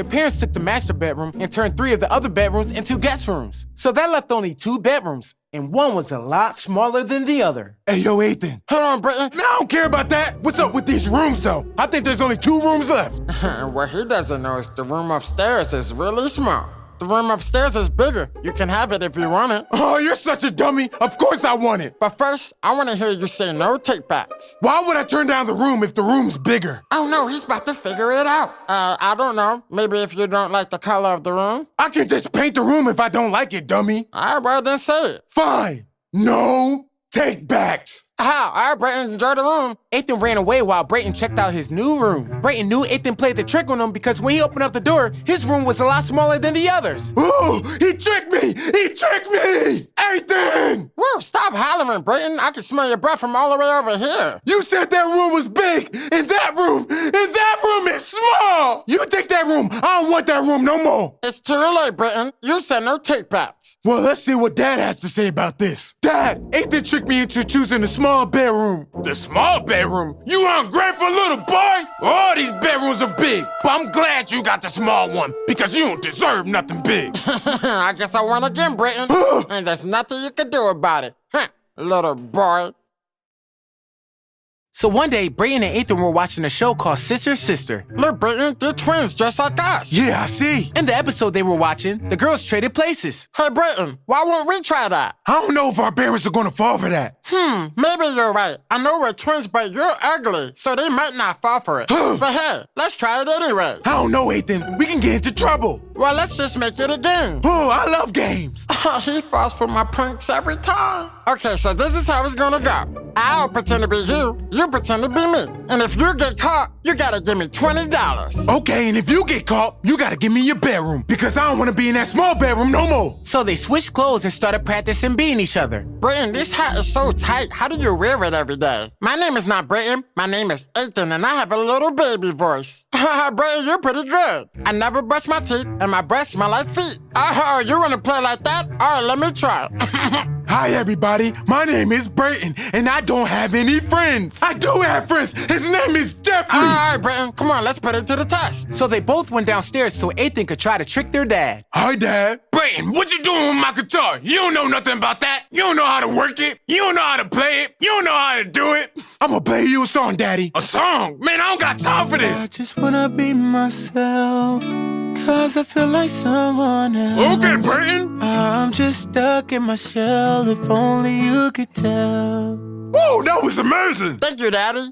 S1: Their parents took the master bedroom and turned three of the other bedrooms into guest rooms. So that left only two bedrooms, and one was a lot smaller than the other.
S3: Hey, yo, Ethan.
S2: Hold on, Brayton.
S3: No, I don't care about that. What's up with these rooms, though? I think there's only two rooms left.
S2: what he doesn't know is the room upstairs is really small. The room upstairs is bigger. You can have it if you want it.
S3: Oh, you're such a dummy. Of course I want it.
S2: But first, I want to hear you say no take backs.
S3: Why would I turn down the room if the room's bigger?
S2: Oh no, he's about to figure it out. Uh, I don't know. Maybe if you don't like the color of the room.
S3: I can just paint the room if I don't like it, dummy.
S2: All right, well then say it.
S3: Fine. No take backs.
S2: How? All right, Brayton, enjoy the room.
S1: Ethan ran away while Brayton checked out his new room. Brayton knew Ethan played the trick on him because when he opened up the door, his room was a lot smaller than the others.
S3: Ooh, he tricked me! He tricked me! Ethan!
S2: Whoa, stop hollering, Brayton. I can smell your breath from all the way over here.
S3: You said that room was big, and that room, and that room is small! You take that room. I don't want that room no more.
S2: It's too late, Brayton. You said no take backs.
S3: Well, let's see what Dad has to say about this. Dad, Ethan tricked me into choosing the small bedroom.
S11: The small bedroom? You ungrateful little boy! All these bedrooms are big, but I'm glad you got the small one because you don't deserve nothing big.
S2: I guess I won again, Brayton. and there's nothing you can do about it. Huh, little boy.
S1: So one day, Brayton and Ethan were watching a show called Sister Sister.
S2: Look, Brayton, they're twins just like us.
S3: Yeah, I see.
S1: In the episode they were watching, the girls traded places.
S2: Hey, Brayton, why won't we try that?
S3: I don't know if our parents are gonna fall for that.
S2: Hmm, maybe you're right. I know we're twins, but you're ugly, so they might not fall for it. but hey, let's try it anyway.
S3: I don't know, Ethan. We can get into trouble.
S2: Well, let's just make it a game.
S3: Oh, I love games.
S2: he falls for my pranks every time. Okay, so this is how it's gonna go. I'll pretend to be you, you pretend to be me. And if you get caught, you gotta give me $20.
S3: Okay, and if you get caught, you gotta give me your bedroom because I don't wanna be in that small bedroom no more.
S1: So they switched clothes and started practicing being each other.
S2: Brayton, this hat is so tight. How do you wear it every day? My name is not Brayton. My name is Ethan, and I have a little baby voice. Brayton, you're pretty good. I never brush my teeth, and my breath smell like feet. Oh, you wanna play like that? All right, let me try.
S3: Hi, everybody. My name is Brayton, and I don't have any friends. I do have friends. His name is Jeffrey.
S2: All right, Brayton, come on, let's put it to the test.
S1: So they both went downstairs so Ethan could try to trick their dad.
S3: Hi, Dad.
S11: Brayton, what you doing with my guitar? You don't know nothing about that. You don't know how to work it. You don't know how to play it. You don't know how to do it.
S3: I'm gonna play you a song, Daddy.
S11: A song? Man, I don't got time for this.
S1: I just wanna be myself, cause I feel like someone else.
S11: Okay, Brayton.
S1: I'm just stuck in my shell, if only you could tell.
S11: Whoa, that was amazing.
S2: Thank you, Daddy.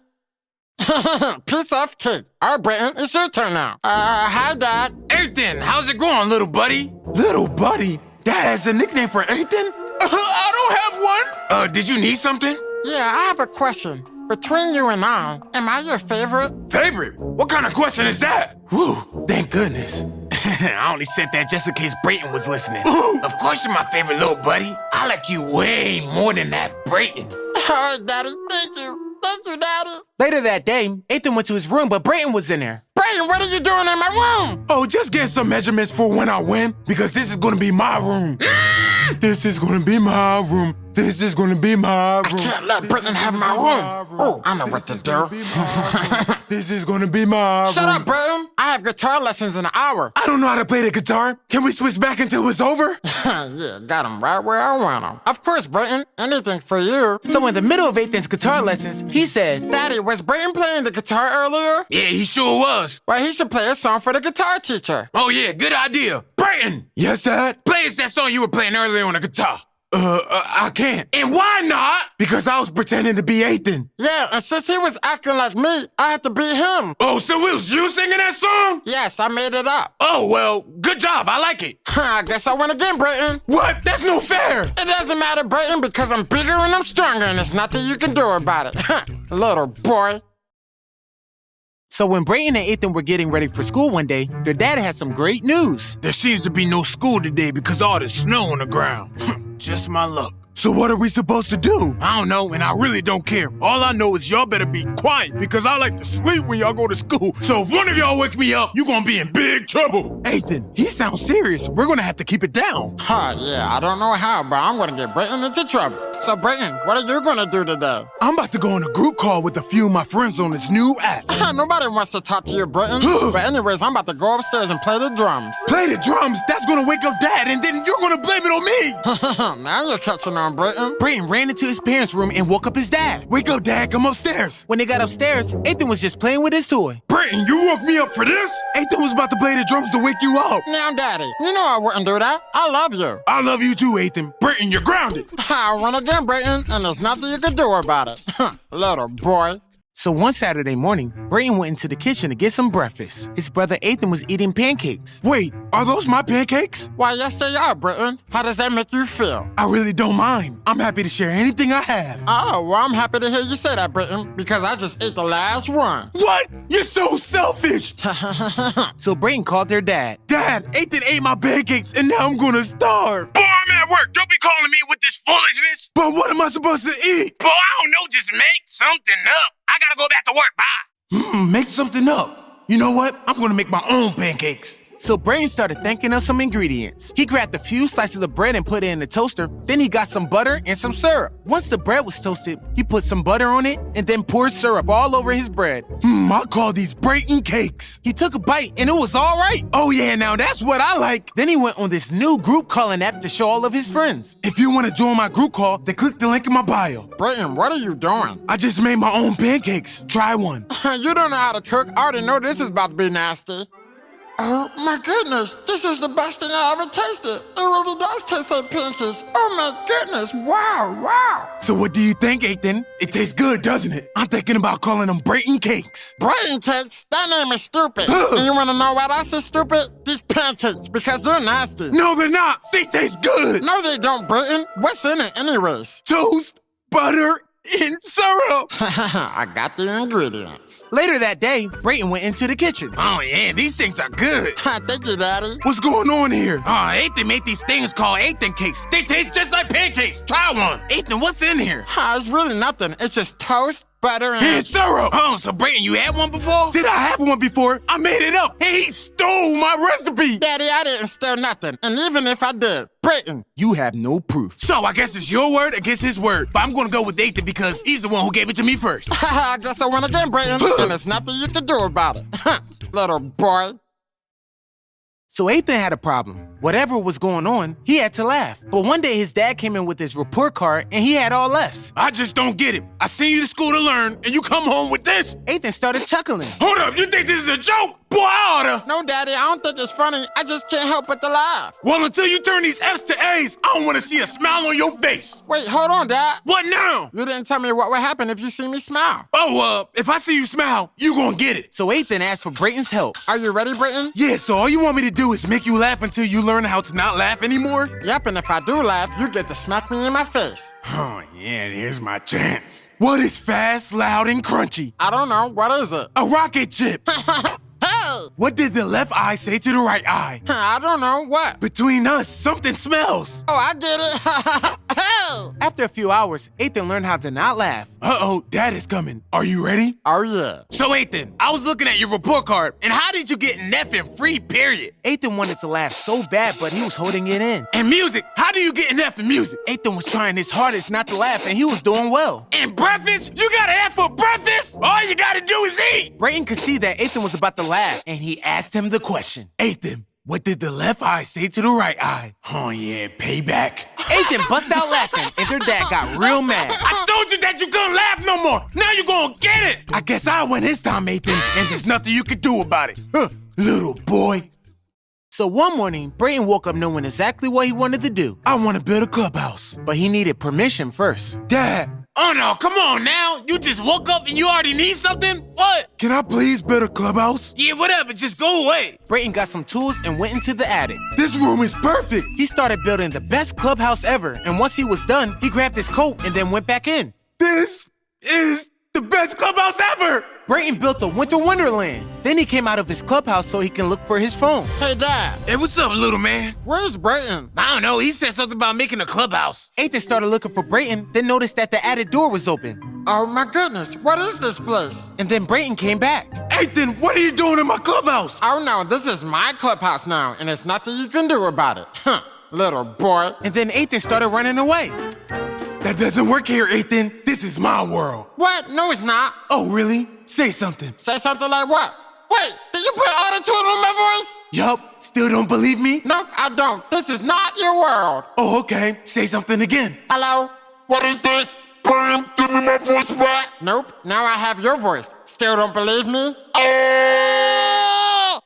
S2: Piece of cake. All right, Brayton, it's your turn now. Uh, hi, Dad.
S11: Ethan, how's it going, little buddy?
S3: Little buddy. Dad has a nickname for Ethan?
S11: I don't have one. Uh, did you need something?
S2: Yeah, I have a question. Between you and I, am I your favorite?
S11: Favorite? What kind of question is that?
S3: Whew, thank goodness.
S11: I only said that just in case Brayton was listening. of course you're my favorite little buddy. I like you way more than that Brayton.
S2: All right, Daddy. Thank you. Thank you, Daddy.
S1: Later that day, Ethan went to his room, but Brayton was in there.
S2: Brayton, what are you doing in my room?
S3: Oh, just getting some measurements for when I win, because this is gonna be my room. this is gonna be my room.
S9: This is gonna be my room.
S2: I can't let Brayton have my room. Oh, I know what to do.
S9: This is gonna be my room.
S2: Shut
S9: room.
S2: up, Brayton. I have guitar lessons in an hour.
S9: I don't know how to play the guitar. Can we switch back until it's over?
S2: yeah, got him right where I want him. Of course, Brayton. Anything for you.
S1: So in the middle of Ethan's guitar lessons, he said,
S2: Daddy, was Brayton playing the guitar earlier?
S3: Yeah, he sure was.
S2: Well, he should play a song for the guitar teacher.
S3: Oh yeah, good idea. Brayton,
S9: Yes, Dad.
S3: play us that song you were playing earlier on the guitar.
S9: Uh, uh, I can't.
S3: And why not?
S9: Because I was pretending to be Ethan.
S2: Yeah, and since he was acting like me, I had to be him.
S3: Oh, so it was you singing that song?
S2: Yes, I made it up.
S3: Oh, well, good job. I like it.
S2: I guess I win again, Brayton.
S9: What? That's no fair.
S2: It doesn't matter, Brayton, because I'm bigger and I'm stronger, and there's nothing you can do about it. Little boy.
S1: So when Brayton and Ethan were getting ready for school one day, their dad had some great news.
S3: There seems to be no school today because all the snow on the ground. Just my luck.
S9: So what are we supposed to do?
S3: I don't know, and I really don't care. All I know is y'all better be quiet because I like to sleep when y'all go to school. So if one of y'all wake me up, you gonna be in big trouble.
S9: Ethan, he sounds serious. We're gonna have to keep it down.
S2: Huh, yeah, I don't know how, but I'm gonna get Brayton into trouble. So, Brayton, what are you gonna do today?
S9: I'm about to go on a group call with a few of my friends on this new app.
S2: Nobody wants to talk to you, Brayton. but anyways, I'm about to go upstairs and play the drums.
S9: Play the drums. That's gonna wake up Dad, and then you're gonna blame it on me.
S2: now you're catching on, Britain.
S1: Brayton ran into his parents' room and woke up his dad.
S9: Wake up, Dad. Come upstairs.
S1: When they got upstairs, Ethan was just playing with his toy.
S9: Brayton, you woke me up for this? Ethan was about to play the drums to wake you up.
S2: Now, Daddy, you know I wouldn't do that. I love you.
S9: I love you too, Ethan. Brayton, you're grounded.
S2: I'll run again, Brayton, and there's nothing you can do about it. Huh, little boy.
S1: So one Saturday morning, Brayton went into the kitchen to get some breakfast. His brother Ethan was eating pancakes.
S9: Wait, are those my pancakes?
S2: Why, yes, they are, Brayton. How does that make you feel?
S9: I really don't mind. I'm happy to share anything I have.
S2: Oh, well, I'm happy to hear you say that, Brayton, because I just ate the last one.
S9: What? You're so selfish. Ha ha ha ha ha ha ha!
S1: So Brayton called their dad.
S9: Dad, Ethan ate my pancakes, and now I'm gonna starve.
S3: Boy, I'm at work. Don't be calling me with this foolishness.
S9: But what am I supposed to eat?
S3: Boy, I don't know. Just make something up. I gotta go back to work. Bye.
S9: Hmm, make something up. You know what? I'm gonna make my own pancakes.
S1: So Brayton started thinking of some ingredients. He grabbed a few slices of bread and put it in the toaster. Then he got some butter and some syrup. Once the bread was toasted, he put some butter on it and then poured syrup all over his bread.
S9: Hmm, I call these Brayton cakes.
S1: He took a bite and it was all right.
S9: Oh yeah, now that's what I like.
S1: Then he went on this new group calling app to show all of his friends.
S9: If you want to join my group call, then click the link in my bio.
S2: Brayton, what are you doing?
S9: I just made my own pancakes. Try one.
S2: you don't know how to cook. I already know this is about to be nasty. Oh my goodness, this is the best thing I ever tasted. It really does taste like pancakes. Oh my goodness, wow, wow.
S9: So what do you think, Ethan? It tastes good, doesn't it? I'm thinking about calling them Brayton cakes.
S2: Brain cakes, that name is stupid. and you wanna know what else is stupid? These pancakes, because they're nasty.
S9: No, they're not. They taste good.
S2: No, they don't, Brayton. What's in it, anyways?
S9: Toast, butter, and syrup.
S2: I got the ingredients.
S1: Later that day, Brayton went into the kitchen.
S3: Oh, yeah, these things are good.
S2: Thank you, Daddy.
S9: What's going on here?
S3: Oh, Ethan made these things called Ethan cakes. They taste just like pancakes. Try one.
S1: Ethan, what's in here?
S2: Ah, it's really nothing. It's just toast, butter, and.
S9: And syrup.
S3: Oh, so Brayton, you had one before?
S9: Did I have one before? I made it up. And he stole my recipe.
S2: Daddy, I didn't steal nothing. And even if I did, Brayton.
S1: You have no proof.
S3: So I guess it's your word against his word. But I'm gonna go with Ethan because he's the one who gave it to me first.
S2: I guess I won again, Brayton. and there's nothing you can do about it. Little boy.
S1: So Ethan had a problem. Whatever was going on, he had to laugh. But one day his dad came in with his report card and he had all F's.
S3: I just don't get it. I send you to school to learn, and you come home with this.
S1: Ethan started chuckling.
S3: Hold up, you think this is a joke? Boy, I oughta.
S2: No, Daddy, I don't think it's funny. I just can't help but to laugh.
S3: Well, until you turn these F's to A's, I don't want to see a smile on your face.
S2: Wait, hold on, Dad.
S3: What now?
S2: You didn't tell me what would happen if you see me smile.
S3: Oh, uh, if I see you smile, you gonna get it.
S1: So Ethan asked for Brayton's help.
S2: Are you ready, Brayton?
S9: Yeah, so all you want me to do is make you laugh until you learn how to not laugh anymore?
S2: Yep, and if I do laugh, you get to smack me in my face.
S9: Oh, yeah, here's my chance. What is fast, loud, and crunchy?
S2: I don't know. What is it?
S9: A rocket chip.
S2: Hey!
S9: what did the left eye say to the right eye?
S2: I don't know. What?
S9: Between us, something smells.
S2: Oh, I did it.
S1: After a few hours, Ethan learned how to not laugh.
S3: Uh-oh, dad is coming. Are you ready?
S2: Oh, yeah.
S3: So, Ethan, I was looking at your report card, and how did you get an F in free, period?
S1: Ethan wanted to laugh so bad, but he was holding it in.
S3: And music, how do you get an F in music?
S1: Ethan was trying his hardest not to laugh, and he was doing well.
S3: And breakfast? You got an F for breakfast? All you gotta do is eat!
S1: Brayton could see that Ethan was about to and he asked him the question.
S3: Ethan, what did the left eye say to the right eye? Oh yeah, payback.
S1: Ethan bust out laughing, and their dad got real mad.
S3: I told you that you couldn't laugh no more. Now you gonna get it. I guess I win this time, Ethan, and there's nothing you can do about it. Huh, little boy.
S1: So one morning, Brayton woke up knowing exactly what he wanted to do,
S3: I want to build a clubhouse.
S1: but he needed permission first.
S3: Dad, oh no, come on now. You just woke up and you already need something? What? Can I please build a clubhouse? Yeah, whatever, just go away.
S1: Brayton got some tools and went into the attic.
S3: This room is perfect.
S1: He started building the best clubhouse ever, and once he was done, he grabbed his coat and then went back in.
S3: This is the best clubhouse ever.
S1: Brayton built a winter wonderland. Then he came out of his clubhouse so he can look for his phone.
S2: Hey, Dad,
S3: Hey, what's up, little man?
S2: where's Brayton?
S3: I don't know. He said something about making a clubhouse.
S1: Ethan started looking for Brayton, then noticed that the attic door was open.
S2: Oh, my goodness. What is this place?
S1: And then Brayton came back.
S3: Ethan, what are you doing in my clubhouse?
S2: Oh, no, this is my clubhouse now, and there's nothing you can do about it. Huh, little boy.
S1: And then Ethan started running away.
S3: That doesn't work here, Ethan. This is my world.
S2: What? No, it's not.
S3: Oh, really? Say something.
S2: Say something like what? Wait, did you put auto-tune on my voice?
S3: Yup. Still don't believe me?
S2: Nope, I don't. This is not your world.
S3: Oh, okay. Say something again.
S2: Hello?
S3: What is this? Bam, give me my voice back.
S2: Nope, now I have your voice. Still don't believe me?
S3: Oh!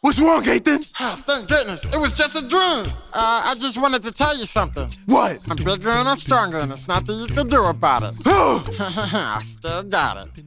S3: What's wrong, Ethan?
S2: Oh, thank goodness, it was just a dream. Uh, I just wanted to tell you something.
S3: What?
S2: I'm bigger and I'm stronger, and there's nothing you can do about it. I still got it.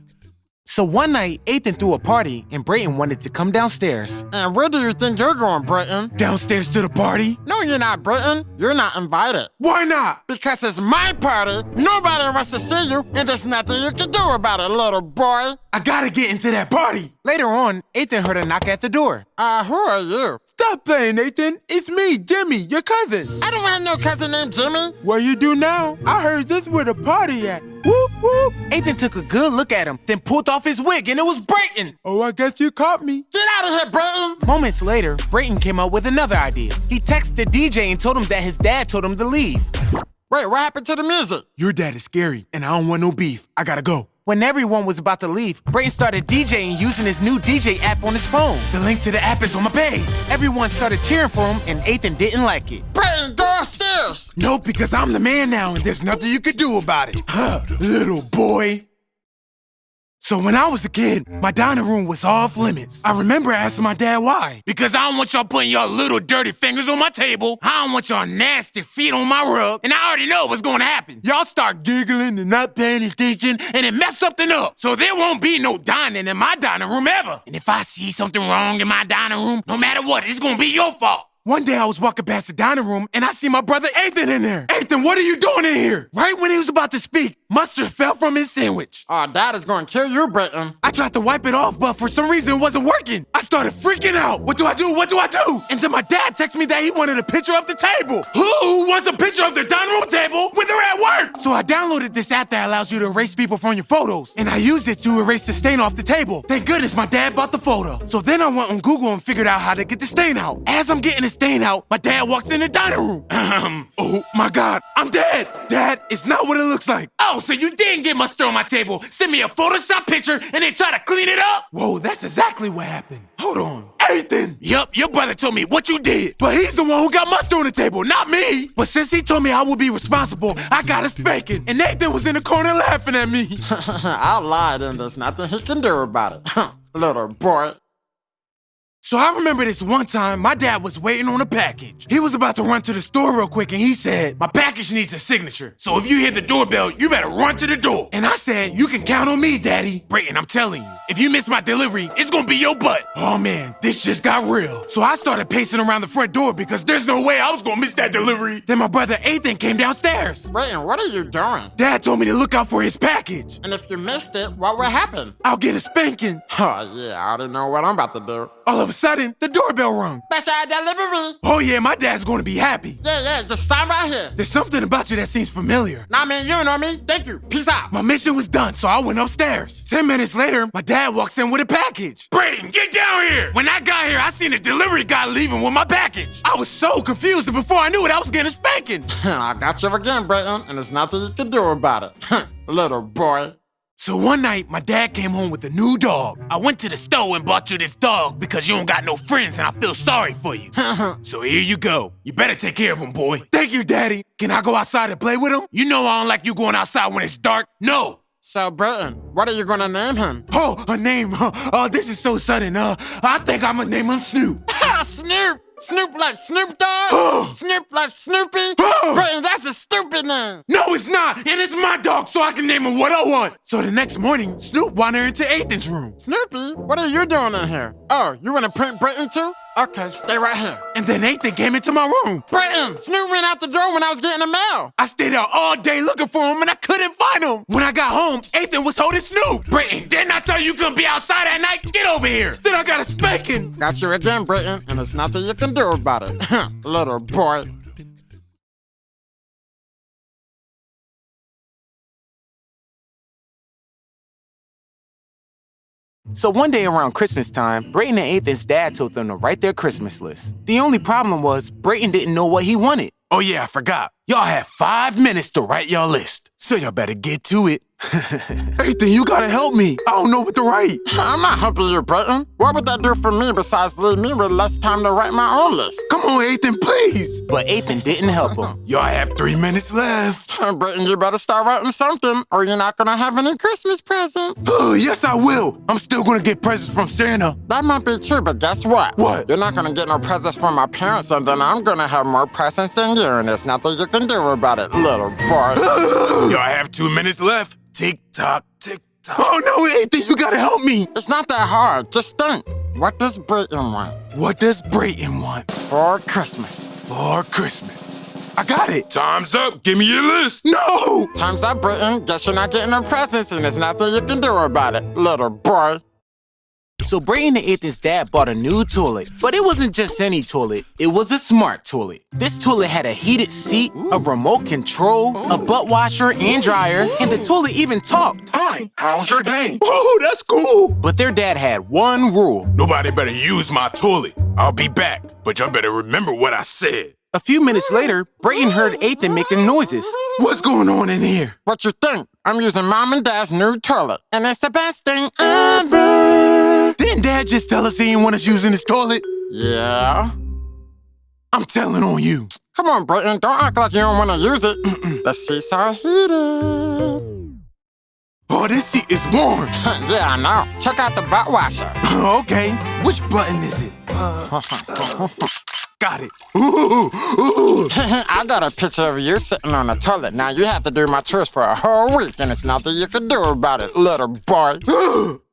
S1: So one night, Ethan threw a party, and Brayton wanted to come downstairs.
S2: And where do you think you're going, Brayton?
S3: downstairs to the party?
S2: No, you're not, Brayton. You're not invited.
S3: Why not?
S2: Because it's my party. Nobody wants to see you, and there's nothing you can do about it, little boy.
S3: I gotta get into that party.
S1: Later on, Ethan heard a knock at the door.
S2: Uh, who are you?
S3: Stop playing, Nathan. It's me, Jimmy, your cousin.
S2: I don't have no cousin named Jimmy.
S3: What you do now? I heard this where the party at. Whoop whoop.
S1: Nathan took a good look at him, then pulled off his wig, and it was Brayton.
S3: Oh, I guess you caught me.
S2: Get out of here, Brayton.
S1: Moments later, Brayton came up with another idea. He texted DJ and told him that his dad told him to leave.
S2: Wait, what happened to the music?
S3: Your dad is scary, and I don't want no beef. I gotta go.
S1: When everyone was about to leave, Brayton started DJing using his new DJ app on his phone.
S3: The link to the app is on my page.
S1: Everyone started cheering for him, and Ethan didn't like it.
S2: Brayton, go upstairs.
S3: No, because I'm the man now, and there's nothing you can do about it. Huh, little boy. So when I was a kid, my dining room was off limits. I remember asking my dad why. Because I don't want y'all putting your little dirty fingers on my table. I don't want y'all nasty feet on my rug. And I already know what's gonna happen. Y'all start giggling and not paying attention, and it mess something up. So there won't be no dining in my dining room ever. And if I see something wrong in my dining room, no matter what, it's gonna be your fault. One day I was walking past the dining room and I see my brother Ethan in there. Ethan, what are you doing in here? Right when he was about to speak, mustard fell from his sandwich.
S2: Ah, oh, Dad is going to kill you, Brayton.
S3: I tried to wipe it off, but for some reason it wasn't working. I started freaking out. What do I do? What do I do? And then my dad texted me that he wanted a picture of the table. Who wants a picture of their dining room table I downloaded this app that allows you to erase people from your photos, and I used it to erase the stain off the table. Thank goodness my dad bought the photo. So then I went on Google and figured out how to get the stain out. As I'm getting the stain out, my dad walks in the dining room. Oh my god, I'm dead. Dad, it's not what it looks like. Oh, so you didn't get mustard on my table. Send me a Photoshop picture and then try to clean it up? Whoa, that's exactly what happened. Hold on. Ethan! Yup, your brother told me what you did. But he's the one who got mustard on the table, not me. But since he told me I would be responsible, I got a spanking. And Nathan was in the corner laughing at me.
S2: I lied, and there's nothing he can do about it. little boy.
S3: So I remember this one time my dad was waiting on a package. He was about to run to the store real quick and he said, My package needs a signature. So if you hear the doorbell, you better run to the door. And I said, You can count on me, Daddy. Brayton, I'm telling you, if you miss my delivery, it's gonna be your butt. Oh man, this just got real. So I started pacing around the front door because there's no way I was gonna miss that delivery. Then my brother Ethan came downstairs.
S2: Brayton, what are you doing?
S3: Dad told me to look out for his package.
S2: And if you missed it, what would happen?
S3: I'll get a spanking.
S2: Oh, yeah, I don't know what I'm about to do.
S3: All of a sudden, the doorbell rung.
S2: Special delivery.
S3: Oh yeah, my dad's gonna be happy.
S2: Yeah, yeah, just sign right here.
S3: There's something about you that seems familiar.
S2: Nah, man, you know me. Thank you. Peace out.
S3: My mission was done, so I went upstairs. Ten minutes later, my dad walks in with a package. Brayton, get down here! When I got here, I seen a delivery guy leaving with my package. I was so confused, and before I knew it, I was getting a spanking.
S2: I got you again, Brayton, and there's nothing you can do about it. Little boy.
S3: So one night, my dad came home with a new dog. I went to the store and bought you this dog because you don't got no friends and I feel sorry for you. so here you go. You better take care of him, boy. Thank you, Daddy. Can I go outside and play with him? You know I don't like you going outside when it's dark. No.
S2: So, Brayton, what are you gonna name him?
S3: Oh, a name. Oh, this is so sudden. Uh, I think I'm gonna name him Snoop.
S2: Snoop! Snoop like Snoop Dogg? Snoop like Snoopy? Brayton, that's a stupid name.
S3: No, it's not. And it's my dog, so I can name him what I want. So the next morning, Snoop wandered into Ethan's room.
S2: Snoopy, what are you doing in here? Oh, you wanna print Brayton too? Okay, stay right here.
S3: And then Ethan came into my room.
S2: Brayton, Snoop ran out the door when I was getting the mail.
S3: I stayed out all day looking for him and I couldn't find him. When I got home, Ethan was holding Snoop. Brayton, didn't I tell you you couldn't be outside at night? Get over here. Then I got a spanking.
S2: Got you again, Brayton, and there's nothing you can do about it. Little boy.
S1: So one day around Christmas time, Brayton and Ethan's dad told them to write their Christmas list. The only problem was Brayton didn't know what he wanted.
S3: Oh yeah, I forgot. Y'all have five minutes to write your list. So y'all better get to it. Ethan, you gotta help me. I don't know what to write.
S2: I'm not helping you, Brayton. What would that do for me besides leave me with less time to write my own list?
S3: Come on, Ethan, please.
S1: But Ethan didn't help him.
S3: Y'all have three minutes left.
S2: Brayton, you better start writing something, or you're not gonna have any Christmas presents.
S3: Oh, yes, I will. I'm still gonna get presents from Santa.
S2: That might be true, but guess what?
S3: What?
S2: You're not gonna get no presents from my parents, and then I'm gonna have more presents than you, and there's nothing you can do about it, little boy.
S3: Y'all have two minutes left. Tick tock, tick tock. Oh no, Ethan, you gotta help me.
S2: It's not that hard. Just think. What does Brayton want?
S3: What does Brayton want
S2: For Christmas.
S3: for Christmas? I got it. Time's up. Give me your list. No.
S2: Time's up, Brayton. Guess you're not getting no presents, and there's nothing you can do about it, little boy.
S1: So Brayton and Ethan's dad bought a new toilet. But it wasn't just any toilet, it was a smart toilet. This toilet had a heated seat, a remote control, a butt washer and dryer, and the toilet even talked.
S12: Hi, how's your day?
S3: Oh, that's cool.
S1: But their dad had one rule.
S12: Nobody better use my toilet. I'll be back, but y'all better remember what I said.
S1: A few minutes later, Brayton heard Ethan making noises.
S3: What's going on in here?
S2: What you think? I'm using mom and dad's new toilet, and it's the best thing ever.
S3: Didn't dad just tell us he didn't want us using his toilet?
S2: Yeah.
S3: I'm telling on you.
S2: Come on, Brayton. Don't act like you don't want to use it. the seats are heated.
S3: Oh, this seat is warm.
S2: yeah, I know. Check out the butt washer.
S3: okay, which button is it? Uh, uh, uh, uh. Got it. Ooh, ooh.
S2: I got a picture of you sitting on a toilet. Now you have to do my chores for a whole week, and it's nothing you can do about it, little boy.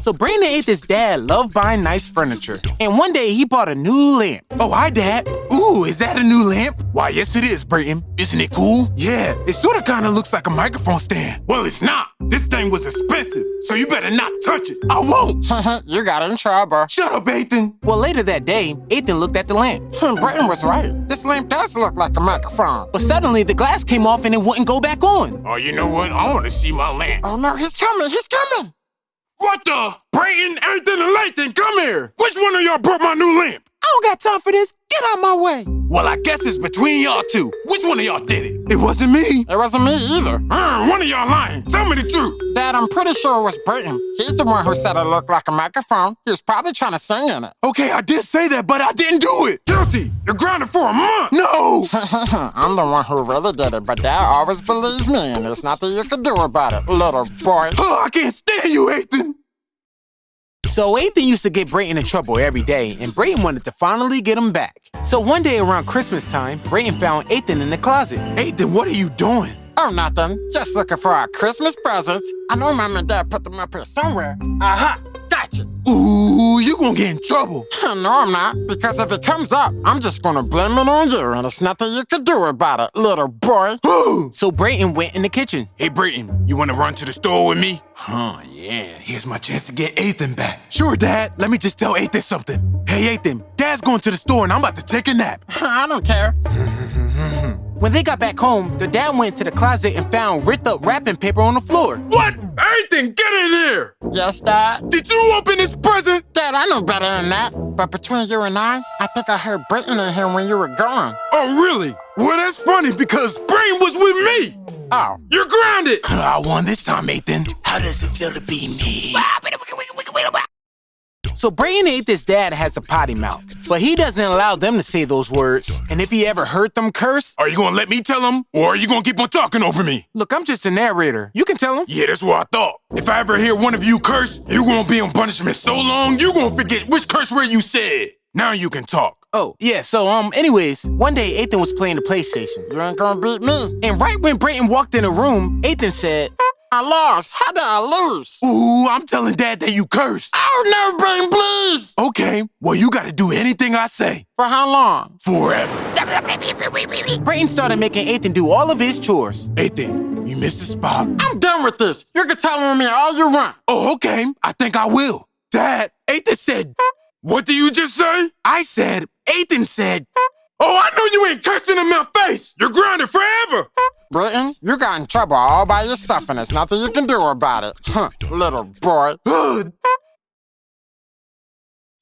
S1: So Brandon and Ethan's dad loved buying nice furniture. And one day he bought a new lamp.
S3: Oh, hi, Dad. Ooh, is that a new lamp? Why, yes, it is, Brayton. Isn't it cool? Yeah, it sort of kind of looks like a microphone stand. Well, it's not. This thing was expensive, so you better not touch it. I won't.
S2: you got in trouble.
S3: Shut up, Ethan.
S1: Well, later that day, Ethan looked at the lamp.
S2: Brayton was right. This lamp does look like a microphone.
S1: But suddenly the glass came off and it wouldn't go back on.
S12: Oh, you know what? I want to see my lamp.
S2: Oh no, he's coming, he's coming.
S12: What the? Brayton, Ethan, and Lathan, come here. Which one of y'all broke my new lamp?
S1: I don't got time for this. Get out my way.
S12: Well, I guess it's between y'all two. Which one of y'all did it?
S3: It wasn't me.
S2: It wasn't me either.
S12: Uh, one of y'all lying. Tell me the truth.
S2: Dad, I'm pretty sure it was Brayton. He's the one who said it looked like a microphone. He was probably trying to sing in it.
S3: Okay, I did say that, but I didn't do it.
S12: Guilty. You're grounded for a month.
S3: No.
S2: I'm the one who really did it, but Dad always believes me, and there's nothing you can do about it, little boy.
S3: Oh, I can't stand you, Ethan.
S1: So Ethan used to get Brayton in trouble every day, and Brayton wanted to finally get him back. So one day around Christmas time, Brayton found Ethan in the closet.
S3: Ethan, what are you doing?
S2: Oh, nothing. Just looking for our Christmas presents. I know Mom and Dad put them up here somewhere. Aha! Got touch it.
S3: Ooh, you gonna get in trouble.
S2: no, I'm not. Because if it comes up, I'm just gonna blame it on you, and there's nothing you can do about it, little boy.
S1: So Brayton went in the kitchen.
S12: Hey, Brayton, you wanna run to the store with me?
S3: Huh, yeah. Here's my chance to get Ethan back. Sure, Dad. Let me just tell Ethan something. Hey, Ethan, Dad's going to the store and I'm about to take a nap.
S2: I don't care.
S1: When they got back home, their dad went to the closet and found ripped up wrapping paper on the floor.
S12: What? Ethan, get in here!
S2: Yes, Dad.
S12: Did you open this present?
S2: Dad, I know better than that. But between you and I, I think I heard Brayton in here when you were gone.
S12: Oh, really? Well, that's funny because Brayton was with me.
S2: Oh.
S12: You're grounded.
S3: I won this time, Ethan.
S10: How does it feel to be me?
S1: So Brayton and Ethan's dad has a potty mouth, but he doesn't allow them to say those words. And if he ever heard them curse,
S12: Are you gonna let me tell him, or are you gonna keep on talking over me?
S1: look, I'm just a narrator. You can tell him.
S12: Yeah, that's what I thought. If I ever hear one of you curse, you gonna be on punishment so long, you gonna forget which curse word you said. Now you can talk.
S1: Oh, yeah, so, um, anyways, one day Ethan was playing the PlayStation.
S2: You ain't gonna beat me.
S1: And right when Brayton walked in the room, Ethan said,
S2: I lost. How did I lose?
S3: Ooh, I'm telling Dad that you cursed.
S2: No, Brayton, please.
S3: Okay, well, you gotta do anything I say.
S2: For how long?
S3: Forever.
S1: Brayton started making Ethan do all of his chores.
S3: Ethan, you missed a spot.
S2: I'm done with this. You can tell on me all you want.
S3: Oh, okay. I think I will. Dad, Ethan said,
S12: What do you just say?
S3: I said, Ethan said,
S12: Oh, I know you ain't cursing in my face. You're grounded forever.
S2: Brayton, you got in trouble all by yourself, and there's nothing you can do about it. Huh, little boy.
S3: Ugh,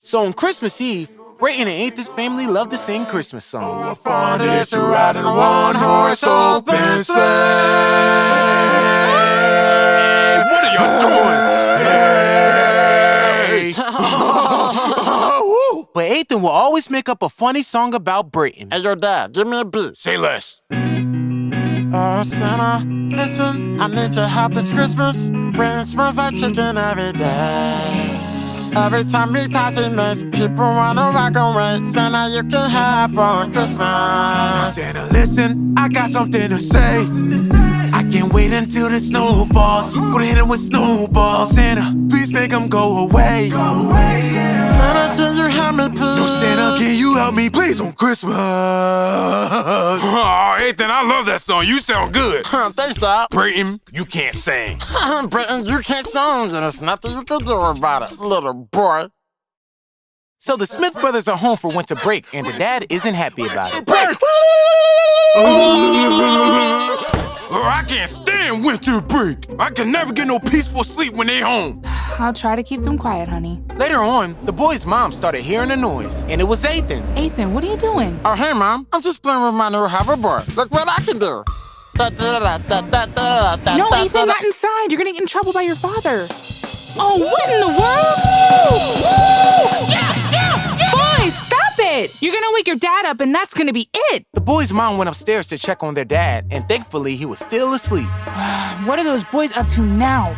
S1: So on Christmas Eve, Brayton and Ethan's family love to sing Christmas songs.
S3: fun is to ride in a one horse open sleigh.
S12: What are y'all doing?
S3: Hey.
S1: But Ethan will always make up a funny song about Brayton.
S2: Hey, your dad, give me a beat.
S12: Say less.
S2: Oh, Santa, listen, I need your help this Christmas. Brayton smells like chicken every day. Every time he ties he makes people wanna rock and away. Santa, you can have on Christmas.
S3: Santa, listen, I got something to say. I can't wait until the snow falls. Gonna hit him with snowballs. Santa, please make him go away.
S2: Santa, can you help me, please?
S3: No, Santa, can you help me, please, on Christmas?
S12: Oh, Ethan, I love that song. You sound good.
S2: Huh, Thanks, Doc.
S12: Brayton, you can't sing.
S2: Brayton, you can't sing, and there's nothing you can do about it, little boy.
S1: So the Smith brothers are home for winter break, and the dad isn't happy about it.
S12: I can't stand winter break. I can never get no peaceful sleep when they home.
S13: I'll try to keep them quiet, honey.
S1: Later on, the boy's mom started hearing a noise, and it was Ethan.
S13: Ethan, what are you doing?
S2: Oh, hey, Mom. I'm just playing with my new hoverboard. Look what I can do. Da, da, da,
S13: No, Ethan,
S2: da,
S13: not inside. You're gonna get in trouble by your father. Oh, what in the world? Woo! Woo! Yeah, yeah, yeah! Boys, stop it! You're gonna wake your dad up, and that's gonna be it.
S1: The boy's mom went upstairs to check on their dad, and thankfully, he was still asleep.
S13: What are those boys up to now?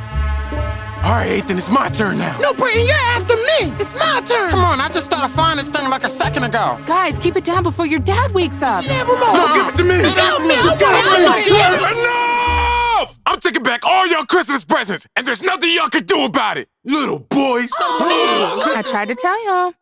S3: All right, Ethan, it's my turn now.
S2: No, Brayton, you're after me. It's my turn. Come on, I just started flying this thing like a second ago.
S13: Guys, keep it down before your dad wakes up.
S2: Never mind.
S3: No, give it to me.
S2: Get off me.
S3: You
S2: I
S3: got
S2: want
S3: it.
S2: it.
S3: You
S2: I
S3: got
S2: want
S3: it.
S2: it.
S12: Enough! I'm taking back all your Christmas presents, and there's nothing y'all can do about it.
S3: Little boys.
S13: Oh, I tried to tell y'all.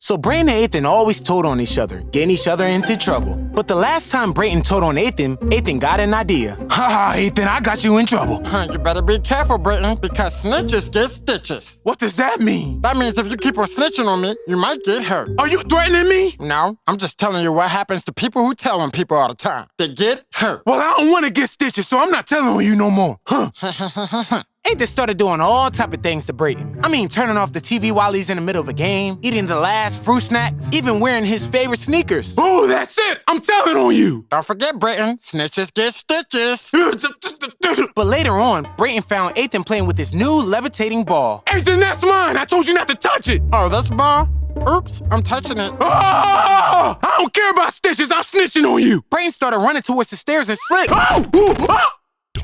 S1: So Brayton and Ethan always told on each other, getting each other into trouble. But the last time Brayton told on Ethan, Ethan got an idea.
S3: Haha, Ethan, I got you in trouble.
S2: Huh, You better be careful, Brayton, because snitches get stitches.
S3: What does that mean?
S2: That means if you keep on snitching on me, you might get hurt.
S3: Are you threatening me?
S2: No, I'm just telling you what happens to people who tell on people all the time. They get hurt.
S3: Well, I don't want to get stitches, so I'm not telling on you no more. Huh?
S1: Ethan started doing all type of things to Brayton. I mean, turning off the TV while he's in the middle of a game, eating the last fruit snacks, even wearing his favorite sneakers.
S3: Oh, that's it. I'm telling on you.
S2: Don't forget, Brayton, snitches get stitches.
S1: But later on, Brayton found Ethan playing with his new levitating ball.
S3: Ethan, that's mine. I told you not to touch it.
S2: Oh, this ball? Oops, I'm touching it.
S3: Oh, I don't care about stitches. I'm snitching on you.
S1: Brayton started running towards the stairs and slipped.
S3: Oh, ooh, ah.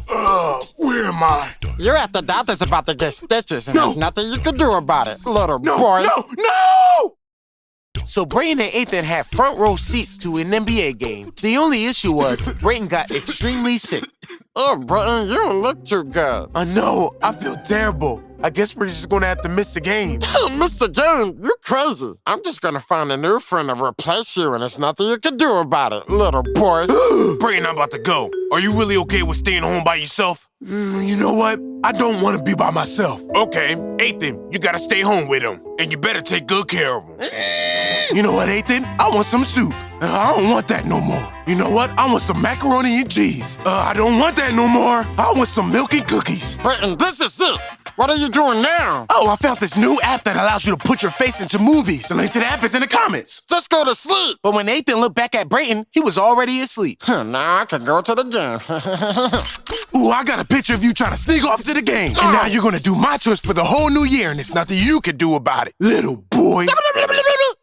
S3: Uh, where am I?
S2: You're at the doctor's about to get stitches, and
S3: No.
S2: there's nothing you can do about it, little
S3: No,
S2: boy.
S3: no, no!
S1: So Brayton and Ethan had front row seats to an NBA game. The only issue was Brayton got extremely sick.
S2: Oh, Brayton, you don't look too good.
S3: I know. I feel terrible. I guess we're just gonna have to miss the game.
S2: Mr. Game, you're crazy. I'm just gonna find a new friend to replace you, and there's nothing you can do about it, little boy.
S12: Brayton, I'm about to go. Are you really okay with staying home by yourself?
S3: Mm, you know what? I don't want to be by myself.
S12: Okay, Ethan, you gotta stay home with him. And you better take good care of him.
S3: You know what, Ethan? I want some soup. Uh, I don't want that no more. You know what? I want some macaroni and cheese. Uh, I don't want that no more. I want some milk and cookies.
S2: Brayton, this is it. What are you doing now?
S3: Oh, I found this new app that allows you to put your face into movies. The link to the app is in the comments.
S2: Just go to sleep.
S1: But when Ethan looked back at Brayton, he was already asleep.
S2: now I can go to the game.
S3: Ooh, I got a picture of you trying to sneak off to the game. And now you're gonna do my choice for the whole new year, and there's nothing you can do about it, little boy.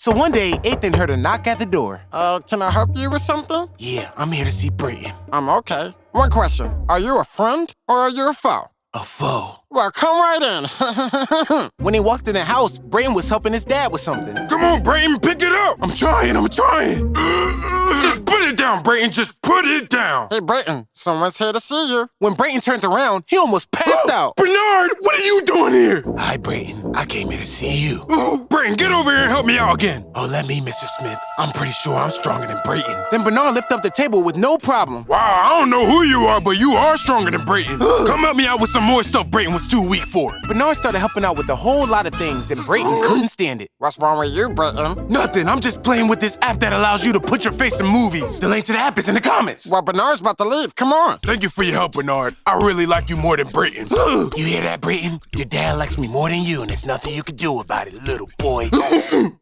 S1: So one day, Ethan heard a knock at the door.
S2: Uh, can I help you with something?
S3: Yeah, I'm here to see Brayton.
S2: I'm okay. One question. Are you a friend or are you a foe?
S3: A foe.
S2: Well, come right in.
S1: When he walked in the house, Brayton was helping his dad with something.
S12: Come on, Brayton, pick it up.
S3: I'm trying, I'm trying.
S12: Just put it down, Brayton. Just put it down.
S2: hey, Brayton, someone's here to see you.
S1: When Brayton turned around, he almost passed out.
S12: Bernard, what are you doing here?
S3: Hi, Brayton. I came here to see you.
S12: Ooh, Brayton, get over here and help me out again.
S3: Oh, let me, Mr. Smith. I'm pretty sure I'm stronger than Brayton.
S1: Then Bernard lifted up the table with no problem.
S12: Wow, I don't know who you are, but you are stronger than Brayton. Come help me out with some more stuff Brayton was too weak for. it.
S1: Bernard started helping out with a whole lot of things, and Brayton couldn't stand it.
S2: What's wrong with you, Brayton?
S3: Nothing. I'm just playing with this app that allows you to put your face in movies. The link to the app is in the comments.
S2: Well, Bernard's about to leave. Come on.
S12: Thank you for your help, Bernard. I really like you more than Brayton.
S3: you hear that, Brayton? Your dad likes me more than you, and there's nothing you can do about it, little boy.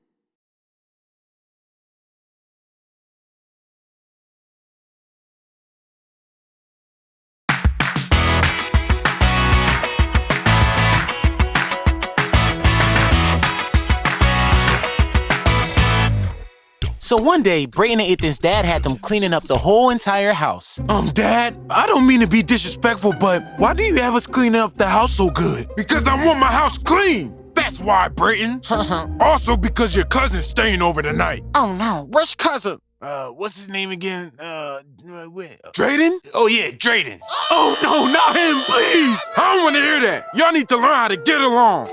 S1: So one day, Brayton and Ethan's dad had them cleaning up the whole entire house.
S3: um, Dad, I don't mean to be disrespectful, but why do you have us cleaning up the house so good?
S12: Because I want my house clean. That's why, Brayton. also because your cousin's staying over tonight.
S2: Oh, no. Which cousin?
S3: Uh, what's his name again? Uh, uh, wait.
S12: Drayden?
S3: Oh, yeah, Drayden. Oh, no, not him, please.
S12: I don't want to hear that. Y'all need to learn how to get along.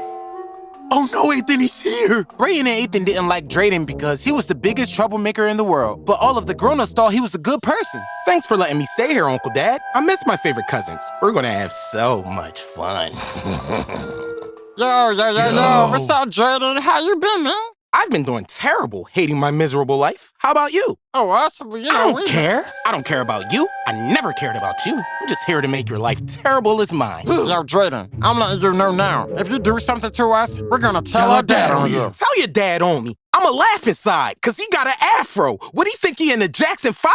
S3: Oh, no, Ethan, he's here.
S1: Brayton and Ethan didn't like Drayden because he was the biggest troublemaker in the world, but all of the grown-ups thought he was a good person.
S14: Thanks for letting me stay here, Uncle Dad. I miss my favorite cousins. We're gonna have so much fun.
S2: Yo, yo, yo, yo.
S3: Yo.
S2: What's up, Drayden? How you been, man?
S14: I've been doing terrible, hating my miserable life. How about you?
S2: Oh, awesome. You know, I
S14: don't
S2: we-
S14: care. I don't care about you. I never cared about you. I'm just here to make your life terrible as mine.
S2: Yo, Drayden, I'm letting you know now. If you do something to us, we're gonna tell, our dad on you.
S14: Tell your dad on me. I'm a laugh inside, cause he got an afro. What do you think he in the Jackson 5?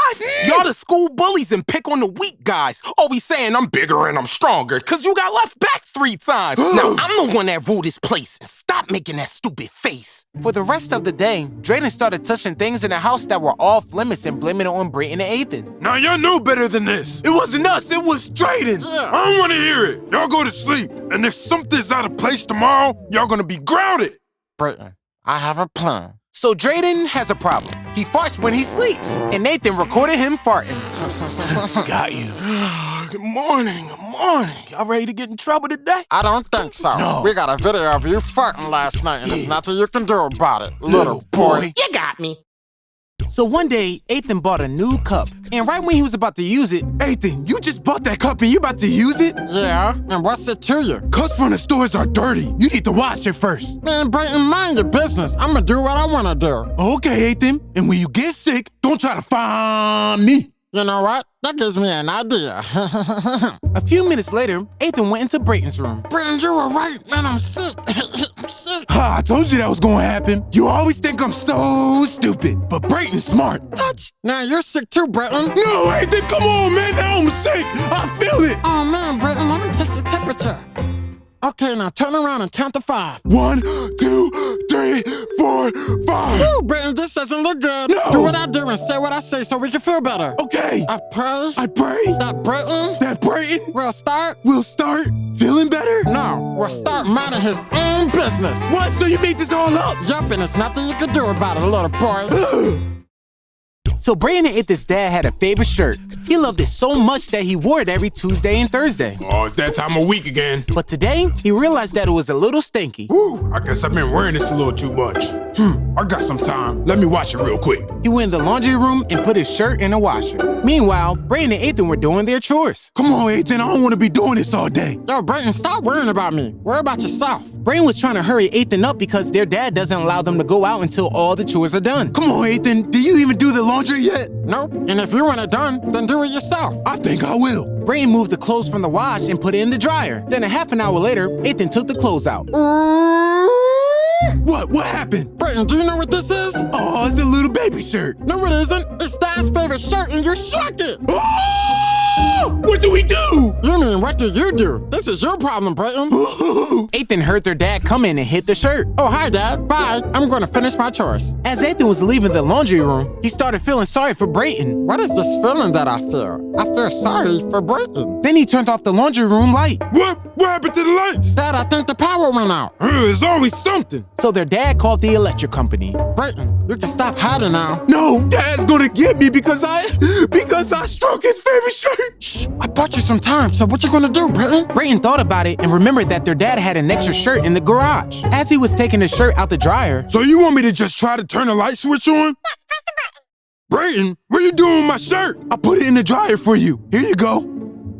S14: Y'all the school bullies and pick on the weak guys. Always saying I'm bigger and I'm stronger, cause you got left back three times. now I'm the one that ruled this place. And stop making that stupid face.
S1: For the rest of the day, Drayden started touching things in the house that were off limits and blaming it on Brayton and Ethan.
S12: Now y'all know better than this.
S3: It wasn't us, it was Drayden.
S12: I don't want to hear it. Y'all go to sleep. And if something's out of place tomorrow, y'all gonna be grounded.
S2: Brayton, I have a plan.
S1: So Drayden has a problem. He farts when he sleeps, and Nathan recorded him farting.
S3: Got you.
S14: Good morning, good morning. Y'all ready to get in trouble today?
S2: I don't think so.
S3: No.
S2: We got a video of you farting last night, and there's nothing you can do about it, little boy.
S14: You got me.
S1: So one day, Ethan bought a new cup, and right when he was about to use it,
S3: Ethan, you just bought that cup and you about to use it?
S2: Yeah, and what's it to you?
S3: Cups from the stores are dirty. You need to wash it first.
S2: Man, Brayton, mind your business. I'm gonna do what I wanna do.
S3: Okay, Ethan. And when you get sick, don't try to find me.
S2: You know what? That gives me an idea.
S1: a few minutes later, Ethan went into Brayton's room.
S2: Brayton, you were right, man. I'm sick. I'm sick.
S3: Ha, I told you that was gonna happen. You always think I'm so stupid, but Brayton's smart.
S2: Touch. Now you're sick too, Brayton.
S3: No, Ethan, come on, man. Now I'm sick. I feel it.
S2: Oh man, Brayton, let me take your temperature. Okay, now turn around and count to five.
S3: One, two, three, four, five.
S2: Woo, Brayton, this doesn't look good.
S3: No.
S2: Do what I do and say what I say so we can feel better.
S3: Okay.
S2: I pray
S3: I pray
S2: that Brayton
S3: that Brayton,
S2: we'll start.
S3: We'll start feeling better.
S2: No, We'll start minding his own business.
S3: What? So you made this all up?
S2: Yup, and there's nothing you can do about it, little boy.
S1: So Brayton and Ethan's dad had a favorite shirt. He loved it so much that he wore it every Tuesday and Thursday.
S12: Oh, it's that time of week again.
S1: But today, he realized that it was a little stinky.
S12: Woo, I guess I've been wearing this a little too much. Hmm, I got some time. Let me wash it real quick.
S1: He went in the laundry room and put his shirt in the washer. Meanwhile, Brayton and Ethan were doing their chores.
S3: Come on, Ethan, I don't want to be doing this all day.
S2: Yo, Brayton, stop worrying about me. Worry about yourself.
S1: Brayton was trying to hurry Ethan up because their dad doesn't allow them to go out until all the chores are done.
S3: Come on, Ethan, do you even do the laundry yet?
S2: Nope. And if you want it done, then do it yourself.
S3: I think I will.
S1: Brayton moved the clothes from the wash and put it in the dryer. Then a half an hour later, Ethan took the clothes out.
S3: What? What happened?
S2: Brayton, do you know what this is?
S3: Oh, it's a little baby shirt.
S2: No, it isn't. It's Dad's favorite shirt, and you shrunk it.
S3: Oh! What do we do?
S2: You mean, what do you do? This is your problem, Brayton.
S1: Ethan heard their dad come in and hit the shirt.
S2: Oh, hi, Dad. Bye. I'm going to finish my chores.
S1: As Ethan was leaving the laundry room, he started feeling sorry for Brayton.
S2: What is this feeling that I feel? I feel sorry for Brayton.
S1: Then he turned off the laundry room light.
S3: What? What happened to the lights?
S2: Dad, I think the power went out.
S3: Uh, There's always something.
S1: So their dad called the electric company.
S2: Brayton, you can stop hiding now.
S3: No, Dad's gonna get me because I because I struck his favorite shirt.
S2: Shh, I bought you some time, so what you gonna do, Brayton?
S1: Brayton thought about it and remembered that their dad had an extra shirt in the garage. As he was taking the shirt out the dryer,
S3: So you want me to just try to turn the light switch on? Brayton, what you doing with my shirt? I put it in the dryer for you. Here you go.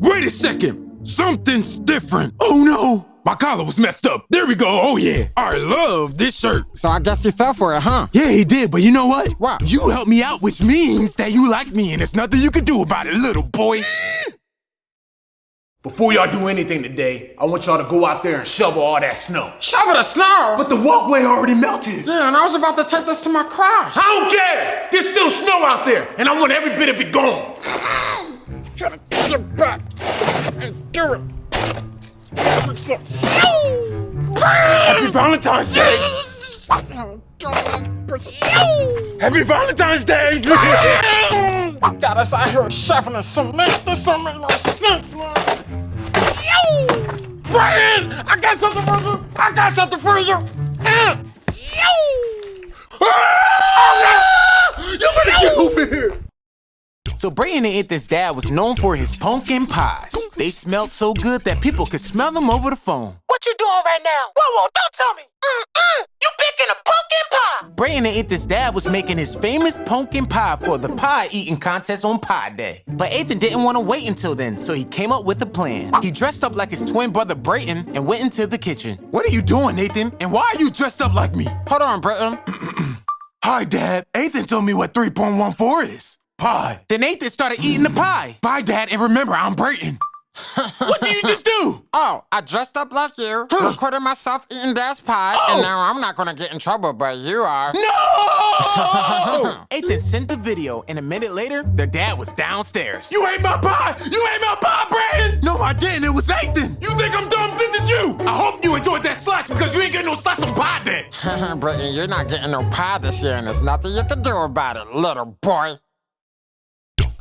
S3: Wait a second. Something's different. Oh no. My collar was messed up. There we go. Oh yeah. I love this shirt.
S2: So I guess you fell for it, huh?
S3: Yeah, he did, but you know what?
S2: What?
S3: You helped me out, which means that you like me, and there's nothing you can do about it, little boy.
S9: Before y'all do anything today, I want y'all to go out there and shovel all that snow.
S2: Shovel the snow!
S9: But the walkway already melted.
S2: Yeah, and I was about to take this to my crush.
S9: I don't care! There's still snow out there, and I want every bit of it gone.
S2: I'm Trying to get back and do it.
S9: Happy Valentine's Day! Happy Valentine's Day!
S2: Got us out here shoveling cement. This don't make no sense, man. Brian, I got something for you. I got something for you. Uh.
S9: You better get over here!
S1: So Brayton and Ethan's dad was known for his pumpkin pies. They smelled so good that people could smell them over the phone.
S10: What you doing right now? Whoa, whoa, don't tell me. Mm-mm. You picking a pumpkin pie.
S1: Brayton and Ethan's dad was making his famous pumpkin pie for the pie eating contest on Pie Day. But Ethan didn't want to wait until then, so he came up with a plan. He dressed up like his twin brother Brayton and went into the kitchen.
S3: What are you doing, Nathan? And why are you dressed up like me?
S2: Hold on, Britain.
S3: Hi, Dad. Ethan told me what 3.14 is. Pie.
S1: Then Ethan started eating the pie.
S3: Bye, Dad, and remember, I'm Brayton. what did you just do?
S2: Oh, I dressed up like you, recorded myself eating Dad's pie,
S3: Oh.
S2: and now I'm not gonna get in trouble, but you are.
S3: No!
S1: Ethan sent the video, and a minute later, their dad was downstairs.
S3: you ate my pie! You ate my pie, Brayton! No, I didn't. It was Ethan. You think I'm dumb? This is you. I hope you enjoyed that slice because you ain't getting no slice on pie day.
S2: Britain, you're not getting no pie this year, and there's nothing you can do about it, little boy.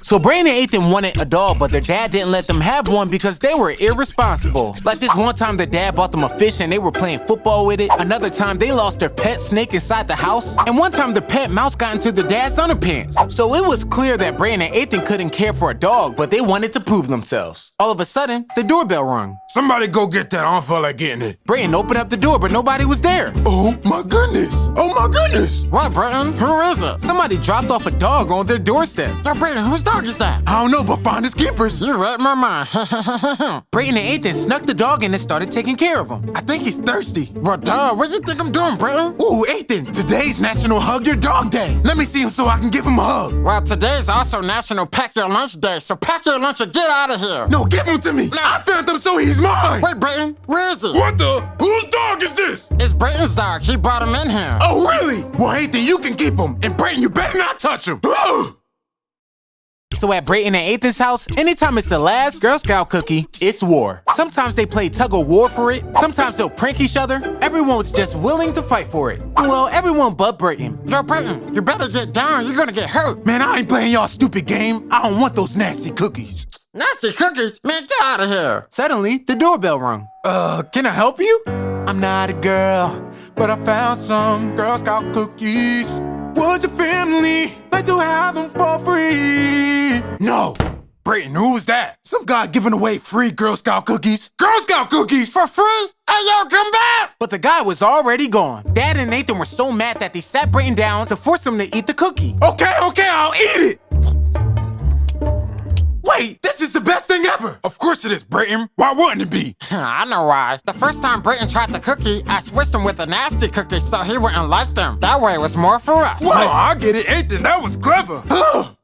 S1: So Brandon and Ethan wanted a dog, but their dad didn't let them have one because they were irresponsible. Like this one time their dad bought them a fish and they were playing football with it. Another time they lost their pet snake inside the house. And one time the pet mouse got into their dad's underpants. So it was clear that Brandon and Ethan couldn't care for a dog, but they wanted to prove themselves. All of a sudden, the doorbell rung.
S3: Somebody go get that. I don't feel like getting it.
S1: Brayton opened up the door, but nobody was there.
S3: Oh my goodness. Oh my goodness.
S2: What, Britain? Who is it?
S1: Somebody dropped off a dog on their doorstep.
S2: Yo, Britain, whose dog is that?
S3: I don't know, but find his keepers.
S2: You read my mind.
S1: Brayton and Ethan snuck the dog in and started taking care of him.
S3: I think he's thirsty.
S2: well, duh, what you think I'm doing, Britain?
S3: Ooh, Ethan, today's National Hug Your Dog Day. Let me see him so I can give him a hug.
S2: Well, today's also National Pack Your Lunch Day, so pack your lunch and get out of here.
S3: No, give him to me. I found him so he's mine.
S2: Wait, Britain, where is he?
S3: What the? Whose dog is this?
S2: It's Brayton's dog. He brought him in here.
S3: Oh, really? Well, Ethan, you can keep him. And Brayton, you better not touch him.
S1: So at Brayton and Ethan's house, anytime it's the last Girl Scout cookie, it's war. Sometimes they play tug of war for it. Sometimes they'll prank each other. Everyone was just willing to fight for it. Well, everyone but Brayton.
S2: Yo, Brayton, you better get down. You're gonna get hurt.
S3: Man, I ain't playing y'all stupid game. I don't want those nasty cookies.
S2: Nasty cookies? Man, get out of here.
S1: Suddenly, the doorbell rung.
S3: Uh, can I help you? I'm not a girl, but I found some Girl Scout cookies. Backwards your family, like to have them for free. No.
S12: Brayton, who was that?
S3: Some guy giving away free Girl Scout cookies. Girl Scout cookies for free? Hey, yo, come back!
S1: But the guy was already gone. Dad and Nathan were so mad that they sat Brayton down to force him to eat the cookie.
S3: Okay, okay, I'll eat it. Thing ever.
S12: Of course it is, Brayton. Why wouldn't it be?
S2: I know why. The first time Brayton tried the cookie, I switched him with a nasty cookie so he wouldn't like them. That way it was more for us.
S12: What? Oh, I get it, Ethan. That was clever.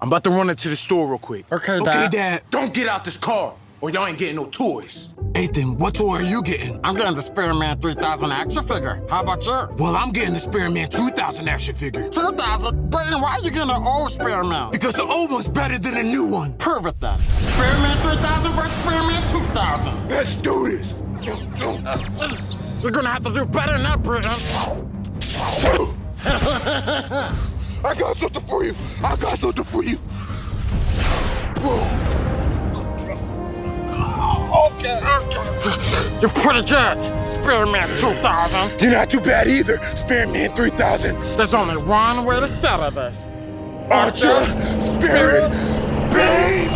S1: I'm about to run into the store real quick.
S2: Okay, Dad.
S3: Okay,
S2: Dad.
S3: Dad, don't get out this car, or y'all ain't getting no toys. Ethan, what toy are you getting?
S2: I'm getting the Spearman 3000 action figure. How about you?
S3: Well, I'm getting the Spearman 2000 action figure.
S2: 2000? Brayton, why are you getting an old Spearman?
S3: Because the old one's better than the new one.
S2: Prove it then. Spearman 3000 versus Spearman 2000.
S3: Let's do this.
S2: You're gonna have to do better than that, Brayton.
S3: I got something for you. I got something for you.
S2: Okay. You're pretty good. Spearman 2000.
S3: You're not too bad either. Spearman 3000.
S2: There's only one way to settle this.
S3: Archer, Spirit, Bane.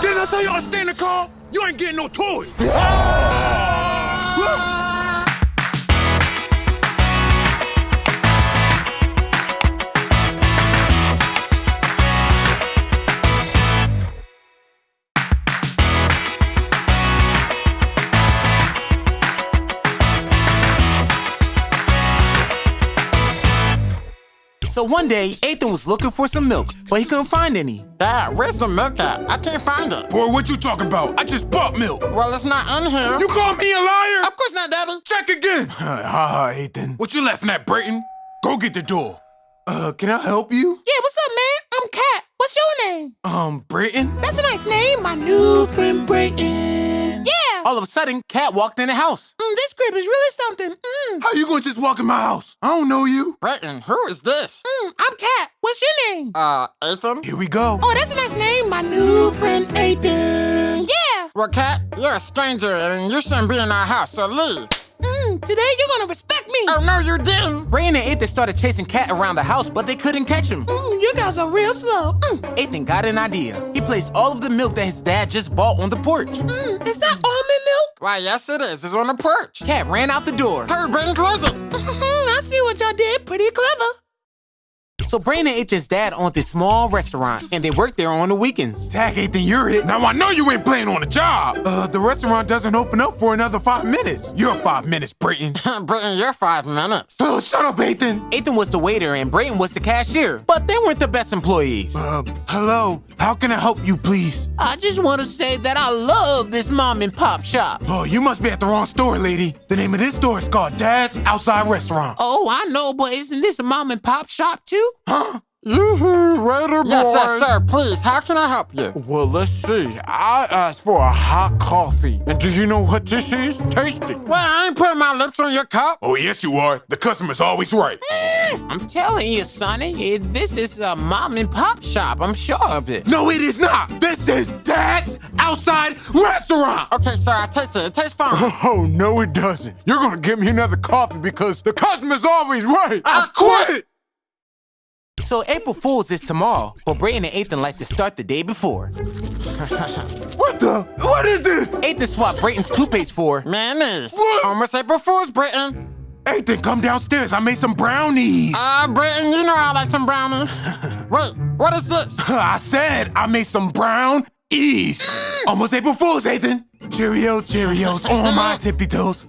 S3: Didn't I tell to stay in the car? You ain't getting no toys. Ah!
S1: So one day, Ethan was looking for some milk, but he couldn't find any.
S2: Dad, where's the milk at? I can't find it.
S12: Boy, what you talking about? I just bought milk.
S2: Well, it's not in here.
S12: You call me a liar?
S2: Of course not, Daddy.
S12: Check again. Ha ha, Ethan. What you laughing at, Brayton? Go get the door.
S3: Uh, can I help you?
S13: Yeah, what's up, man? I'm Kat. What's your name?
S3: Um, Brayton?
S13: That's a nice name. My new friend Brayton. Yeah.
S1: All of a sudden, Cat walked in the house.
S13: Mm, this crib is really something. Mm.
S3: How you gonna just walk in my house? I don't know you.
S2: Brayton, who is this?
S13: Mm, I'm Cat. What's your name?
S2: Uh, Ethan?
S3: Here we go.
S13: Oh, that's a nice name. My new friend Ethan. Yeah.
S2: Well, Cat, you're a stranger and you shouldn't be in our house, so leave.
S13: Mm, today you're gonna respect me.
S2: Oh, no, you didn't.
S1: Brayton and Ethan started chasing Cat around the house, but they couldn't catch him.
S13: Mm, you guys are real slow. Mm,
S1: Ethan got an idea. He placed all of the milk that his dad just bought on the porch.
S13: mm, is that almond milk?
S2: Why, yes, it is. It's on the porch.
S1: Cat ran out the door.
S2: Hurry, Brayton, close it.
S13: I see what y'all did. Pretty clever.
S1: So Brayton and Ethan's dad owned this small restaurant, and they worked there on the weekends.
S3: Tag Ethan, you're it.
S12: Now I know you ain't playing on the job.
S3: Uh, the restaurant doesn't open up for another five minutes.
S12: You're five minutes, Brayton.
S2: Brayton, you're five minutes.
S3: Oh, shut up, Ethan.
S1: Ethan was the waiter and Brayton was the cashier, but they weren't the best employees.
S3: Uh, hello. How can I help you, please?
S1: I just want to say that I love this mom and pop shop.
S3: Oh, you must be at the wrong store, lady. The name of this store is called Dad's Outside Restaurant.
S1: Oh, I know, but isn't this a mom and pop shop too?
S3: Huh?
S2: Yoo-hoo, waiter boy. Yes, yes, sir. Please, how can I help you?
S3: Well, let's see. I asked for a hot coffee. And do you know what this is? Tasty.
S2: Well, I ain't putting my lips on your cup.
S12: Oh, yes, you are. The customer's always right.
S1: Mm, I'm telling you, Sonny, it- this is a mom and pop shop. I'm sure of it.
S3: No, it is not. This is Dad's Outside Restaurant.
S2: Okay, sir, I taste it. It tastes fine.
S3: Oh, no, it doesn't. You're gonna give me another coffee because the customer's always right. I uh, quit.
S1: So April Fool's is tomorrow, but Brayton and Ethan like to start the day before.
S3: What the? What is this?
S1: Ethan swapped Brayton's toothpaste for.
S2: Mayonnaise.
S3: What?
S2: Almost April Fool's, Brayton.
S3: Ethan, come downstairs. I made some brownies.
S2: Uh, Brayton, you know I like some brownies. Wait, what is this?
S3: I said I made some brown ease. Almost April Fool's, Ethan. Cheerios, Cheerios on my tippy toes.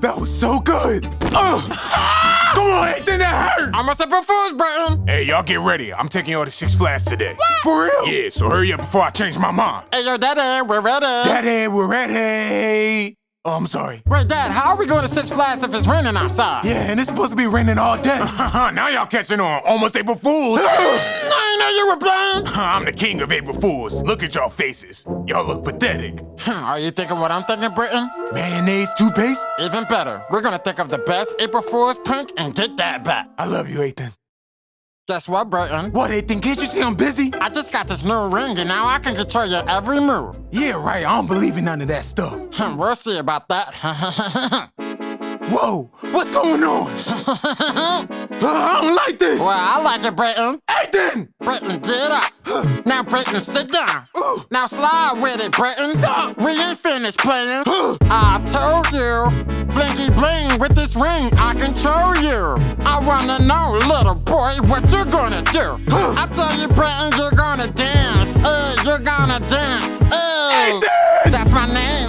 S3: That was so good. Uh. Ugh. Come on, Ethan, that hurt.
S2: Almost April Fool's, Brayton.
S12: Hey, y'all get ready. I'm taking y'all to Six Flags today.
S3: For real?
S12: Yeah, so hurry up before I change my mind.
S2: Hey, yo, Daddy, we're ready.
S3: Daddy, we're ready. Oh, I'm sorry.
S2: Wait, Dad, how are we going to Six Flags if it's raining outside?
S3: Yeah, and it's supposed to be raining all day.
S12: now y'all catching on. Almost April Fools.
S2: I know you were blind.
S12: I'm the king of April Fools. Look at y'all faces. Y'all look pathetic.
S2: Are you thinking what I'm thinking, Britain?
S3: Mayonnaise toothpaste?
S2: Even better. We're gonna think of the best April Fool's prank and get that back.
S3: I love you, Ethan.
S2: Guess what, Brayton?
S3: What, Ethan? Can't you see I'm busy?
S2: I just got this new ring and now I can control your every move.
S3: Yeah, right. I don't believe in none of that stuff.
S2: we'll see about that.
S3: Whoa, what's going on? uh, I don't like this.
S2: Well, I like it, Brayton.
S3: Ethan!
S2: Brayton, get up. now, Brayton, sit down.
S3: Ooh.
S2: Now slide with it, Brayton.
S3: Stop.
S2: We ain't finished playing. I told you. Blinky bling with this ring, I control you. I wanna know, little boy, what you gonna do? I tell you, Brayton, you're gonna dance. Hey, you're gonna dance. Hey,
S3: Ethan!
S2: that's my name.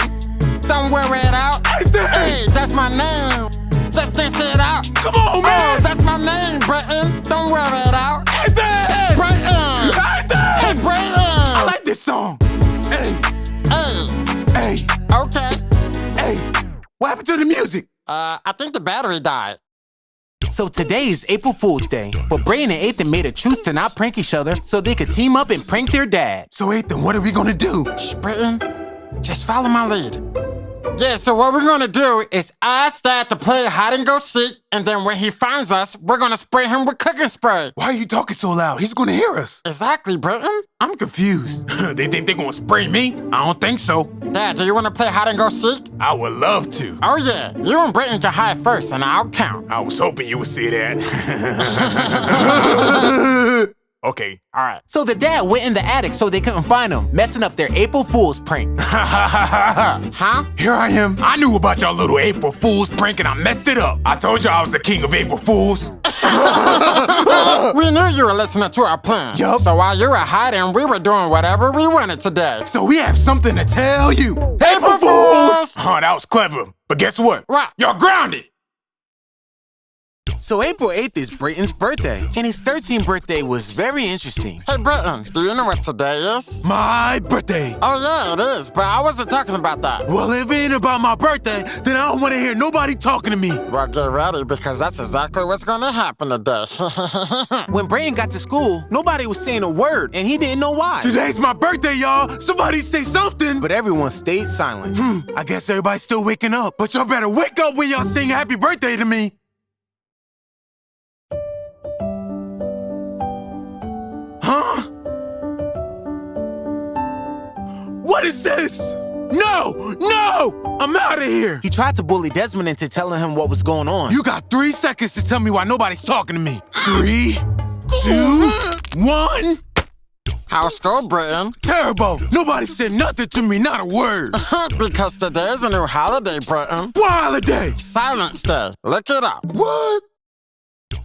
S2: Don't wear it out. Hey, that's my name. Just dance it out.
S3: Come on, man!
S2: Oh, that's my name, Brayton. Don't wear it out.
S3: Ethan!
S2: Brayton! Hey! Brayton!
S3: I like this song. Hey,
S2: Hey,
S3: hey,
S2: okay.
S3: Hey. What happened to the music?
S2: Uh, I think the battery died.
S1: So today is April Fool's Day, but Brayton and Ethan made a truce to not prank each other so they could team up and prank their dad.
S3: So, Ethan, what are we gonna do?
S2: Shh, Brayton, just follow my lead. Yeah, so what we're gonna do is ask Dad to play hide and go seek, and then when he finds us, we're gonna spray him with cooking spray.
S3: Why are you talking so loud? He's gonna hear us.
S2: Exactly, Britton.
S3: I'm confused. they think they're gonna spray me? I don't think so.
S2: Dad, do you wanna play hide and go seek?
S3: I would love to.
S2: Oh yeah, you and Britton can hide first, and I'll count.
S3: I was hoping you would see that. okay.
S2: All right.
S1: So the dad went in the attic so they couldn't find him, messing up their April Fool's prank.
S2: Huh?
S3: Here I am. I knew about y'all little April Fool's prank and I messed it up. I told y'all I was the king of April Fools.
S2: we knew you were listening to our plan.
S3: Yup.
S2: So while you were hiding, we were doing whatever we wanted today.
S3: So we have something to tell you.
S2: April Fools!
S3: Huh? that was clever. But guess what?
S2: What?
S3: Y'all grounded.
S1: So April 8th is Brayton's birthday, and his 13th birthday was very interesting.
S2: Hey, Brayton, do you know what today is?
S3: My birthday.
S2: Oh, yeah, it is, but I wasn't talking about that.
S3: Well, if it ain't about my birthday, then I don't want to hear nobody talking to me.
S2: Well, get ready because that's exactly what's gonna happen today.
S1: When Brayton got to school, nobody was saying a word, and he didn't know why.
S3: Today's my birthday, y'all. Somebody say something.
S1: But everyone stayed silent.
S3: Hmm, I guess everybody's still waking up. But y'all better wake up when y'all sing happy birthday to me. What is this? No! No! I'm out of here!
S1: He tried to bully Desmond into telling him what was going on.
S3: You got three seconds to tell me why nobody's talking to me. Three, two, one.
S2: How's school, Brayton?
S3: Terrible! Nobody said nothing to me, not a word.
S2: because today is a new holiday, Brayton.
S3: What holiday?
S2: Silence Day. Look it up.
S3: What?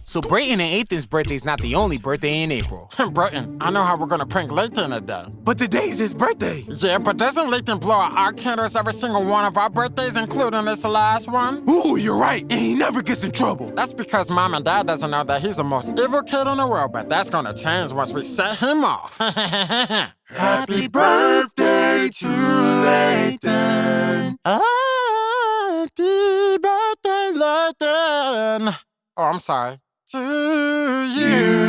S1: So Brayton and Ethan's birthday is not the only birthday in April.
S2: Brayton, I know how we're gonna prank Lathan today.
S3: But today's his birthday.
S2: Yeah, but doesn't Lathan blow out our candles every single one of our birthdays, including this last one?
S3: Ooh, you're right. And he never gets in trouble.
S2: That's because mom and dad doesn't know that he's the most evil kid in the world, but that's gonna change once we set him off.
S3: Happy birthday to Lathan.
S2: Happy birthday, Lathan. Oh, I'm sorry. To you.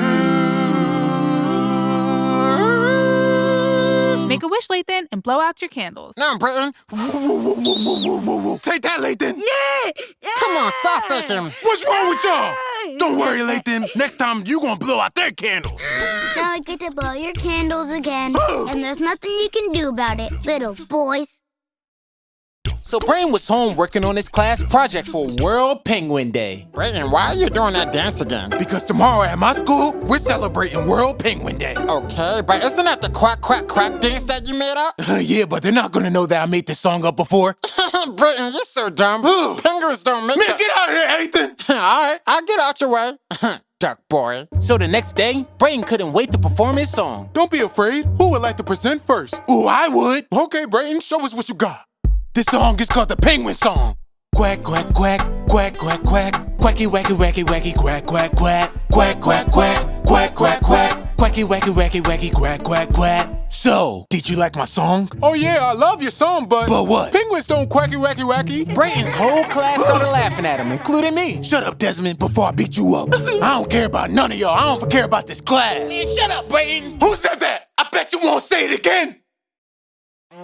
S13: Make a wish, Lathan, and blow out your candles.
S2: Now, Britain.
S3: Take that, Lathan.
S2: Come on, stop faking.
S3: What's wrong with y'all? Don't worry, Lathan. Next time, you gonna blow out their candles.
S4: Now I get to blow your candles again, and there's nothing you can do about it, little boys.
S1: So Brayton was home working on his class project for World Penguin Day.
S2: Brayton, why are you doing that dance again?
S3: Because tomorrow at my school, we're celebrating World Penguin Day.
S2: Okay, but isn't that the quack, quack, quack dance that you made up?
S3: Uh, yeah, but they're not gonna know that I made this song up before.
S2: Brayton, you're so dumb. Penguins don't make
S3: Man, get out of here, Ethan!
S2: All right, I'll get out your way. Duck boy.
S1: So the next day, Brayton couldn't wait to perform his song.
S3: Don't be afraid. Who would like to present first? Ooh, I would. Okay, Brayton, show us what you got. This song is called the Penguin Song. Quack, quack, quack, quack, quack, quack.
S1: Quacky, wacky, wacky, wacky,
S3: quack, quack, quack. Quack, quack, quack, quack, quack, quack.
S1: Quacky, wacky, wacky, wacky, quack, quack, quack.
S3: So, did you like my song?
S12: Oh yeah, I love your song, but...
S3: But what?
S12: Penguins don't quacky, wacky, wacky.
S1: Brayton's whole class started laughing at him, including me.
S3: Shut up, Desmond, before I beat you up. I don't care about none of y'all. I don't care about this class.
S1: Man, shut up, Brayton.
S3: Who said that? I bet you won't say it again.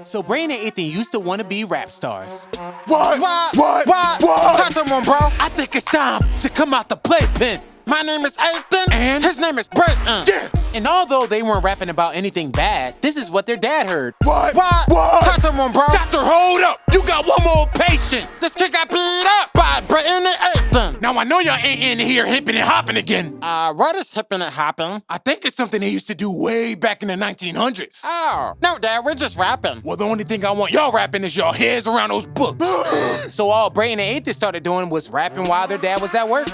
S1: So Brain and Ethan used to want to be rap stars.
S3: What?
S2: What?
S3: What?
S2: What?
S3: What?
S2: Talk to one, bro.
S3: I think it's time to come out the playpen.
S2: My name is Ethan.
S3: And?
S2: His name is Brayton.
S3: Yeah.
S1: And although they weren't rapping about anything bad, this is what their dad heard.
S3: What?
S2: What?
S3: What?
S2: Talk to him, bro.
S3: Doctor, hold up. You got one more patient.
S2: This kid got beat up by Brayton and Ethan.
S3: Now I know y'all ain't in here hipping and hopping again.
S2: Uh, what is hipping and hopping?
S3: I think it's something they used to do way back in the 1900s.
S2: Oh, no, Dad, we're just rapping.
S3: Well, the only thing I want y'all rapping is y'all heads around those books.
S1: So all Brayton and Ethan started doing was rapping while their dad was at work.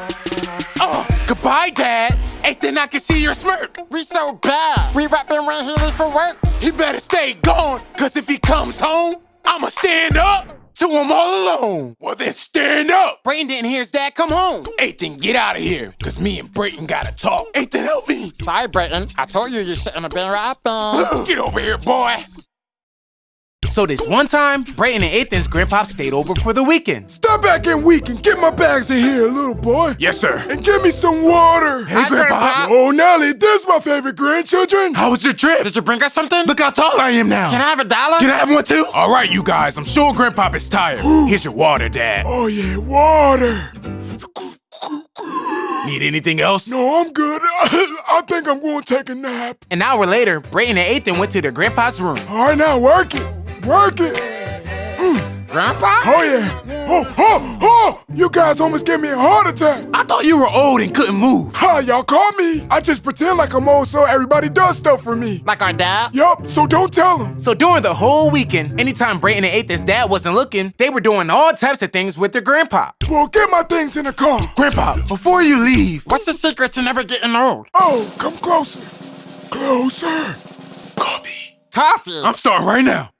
S3: Oh, goodbye, Dad. Ethan, I can see your smirk.
S2: We so bad. We rapping when he leaves for work.
S3: He better stay gone, cause if he comes home, I'ma stand up to him all alone. Well, then stand up.
S1: Brayton didn't hear his dad come home.
S3: Ethan, get out of here, cause me and Brayton gotta talk. Ethan, help me.
S2: Sorry, Brayton. I told you you shouldn't have been rapping.
S3: Get over here, boy.
S1: So this one time, Brayton and Ethan's grandpa stayed over for the weekend.
S12: Step back in week and get my bags in here, little boy.
S3: Yes, sir.
S12: And give me some water.
S3: Hey, Grandpa.
S12: Oh, Nelly, this my favorite grandchildren.
S3: How was your trip?
S2: Did you bring us something?
S3: Look how tall I am now.
S2: Can I have a dollar?
S3: Can I have one too? All right, you guys. I'm sure Grandpop is tired. Here's your water, Dad.
S12: Oh, yeah, water.
S3: Need anything else?
S12: No, I'm good. I think I'm going to take a nap.
S1: An hour later, Brayton and Ethan went to their grandpa's room.
S12: All right, now work it. Work it. Mm.
S2: Grandpa?
S12: Oh, yeah. Oh, oh, oh! You guys almost gave me a heart attack.
S3: I thought you were old and couldn't move.
S12: Ha, y'all call me. I just pretend like I'm old so everybody does stuff for me.
S2: Like our dad?
S12: Yup, so don't tell them.
S1: So during the whole weekend, anytime Brayton and Ethan's dad wasn't looking, they were doing all types of things with their grandpa.
S12: Well, get my things in the car.
S3: Grandpa, before you leave,
S2: What's the secret to never getting old?
S12: Oh, come closer. Closer.
S3: coffee.
S2: Coffee.
S3: I'm starting right now.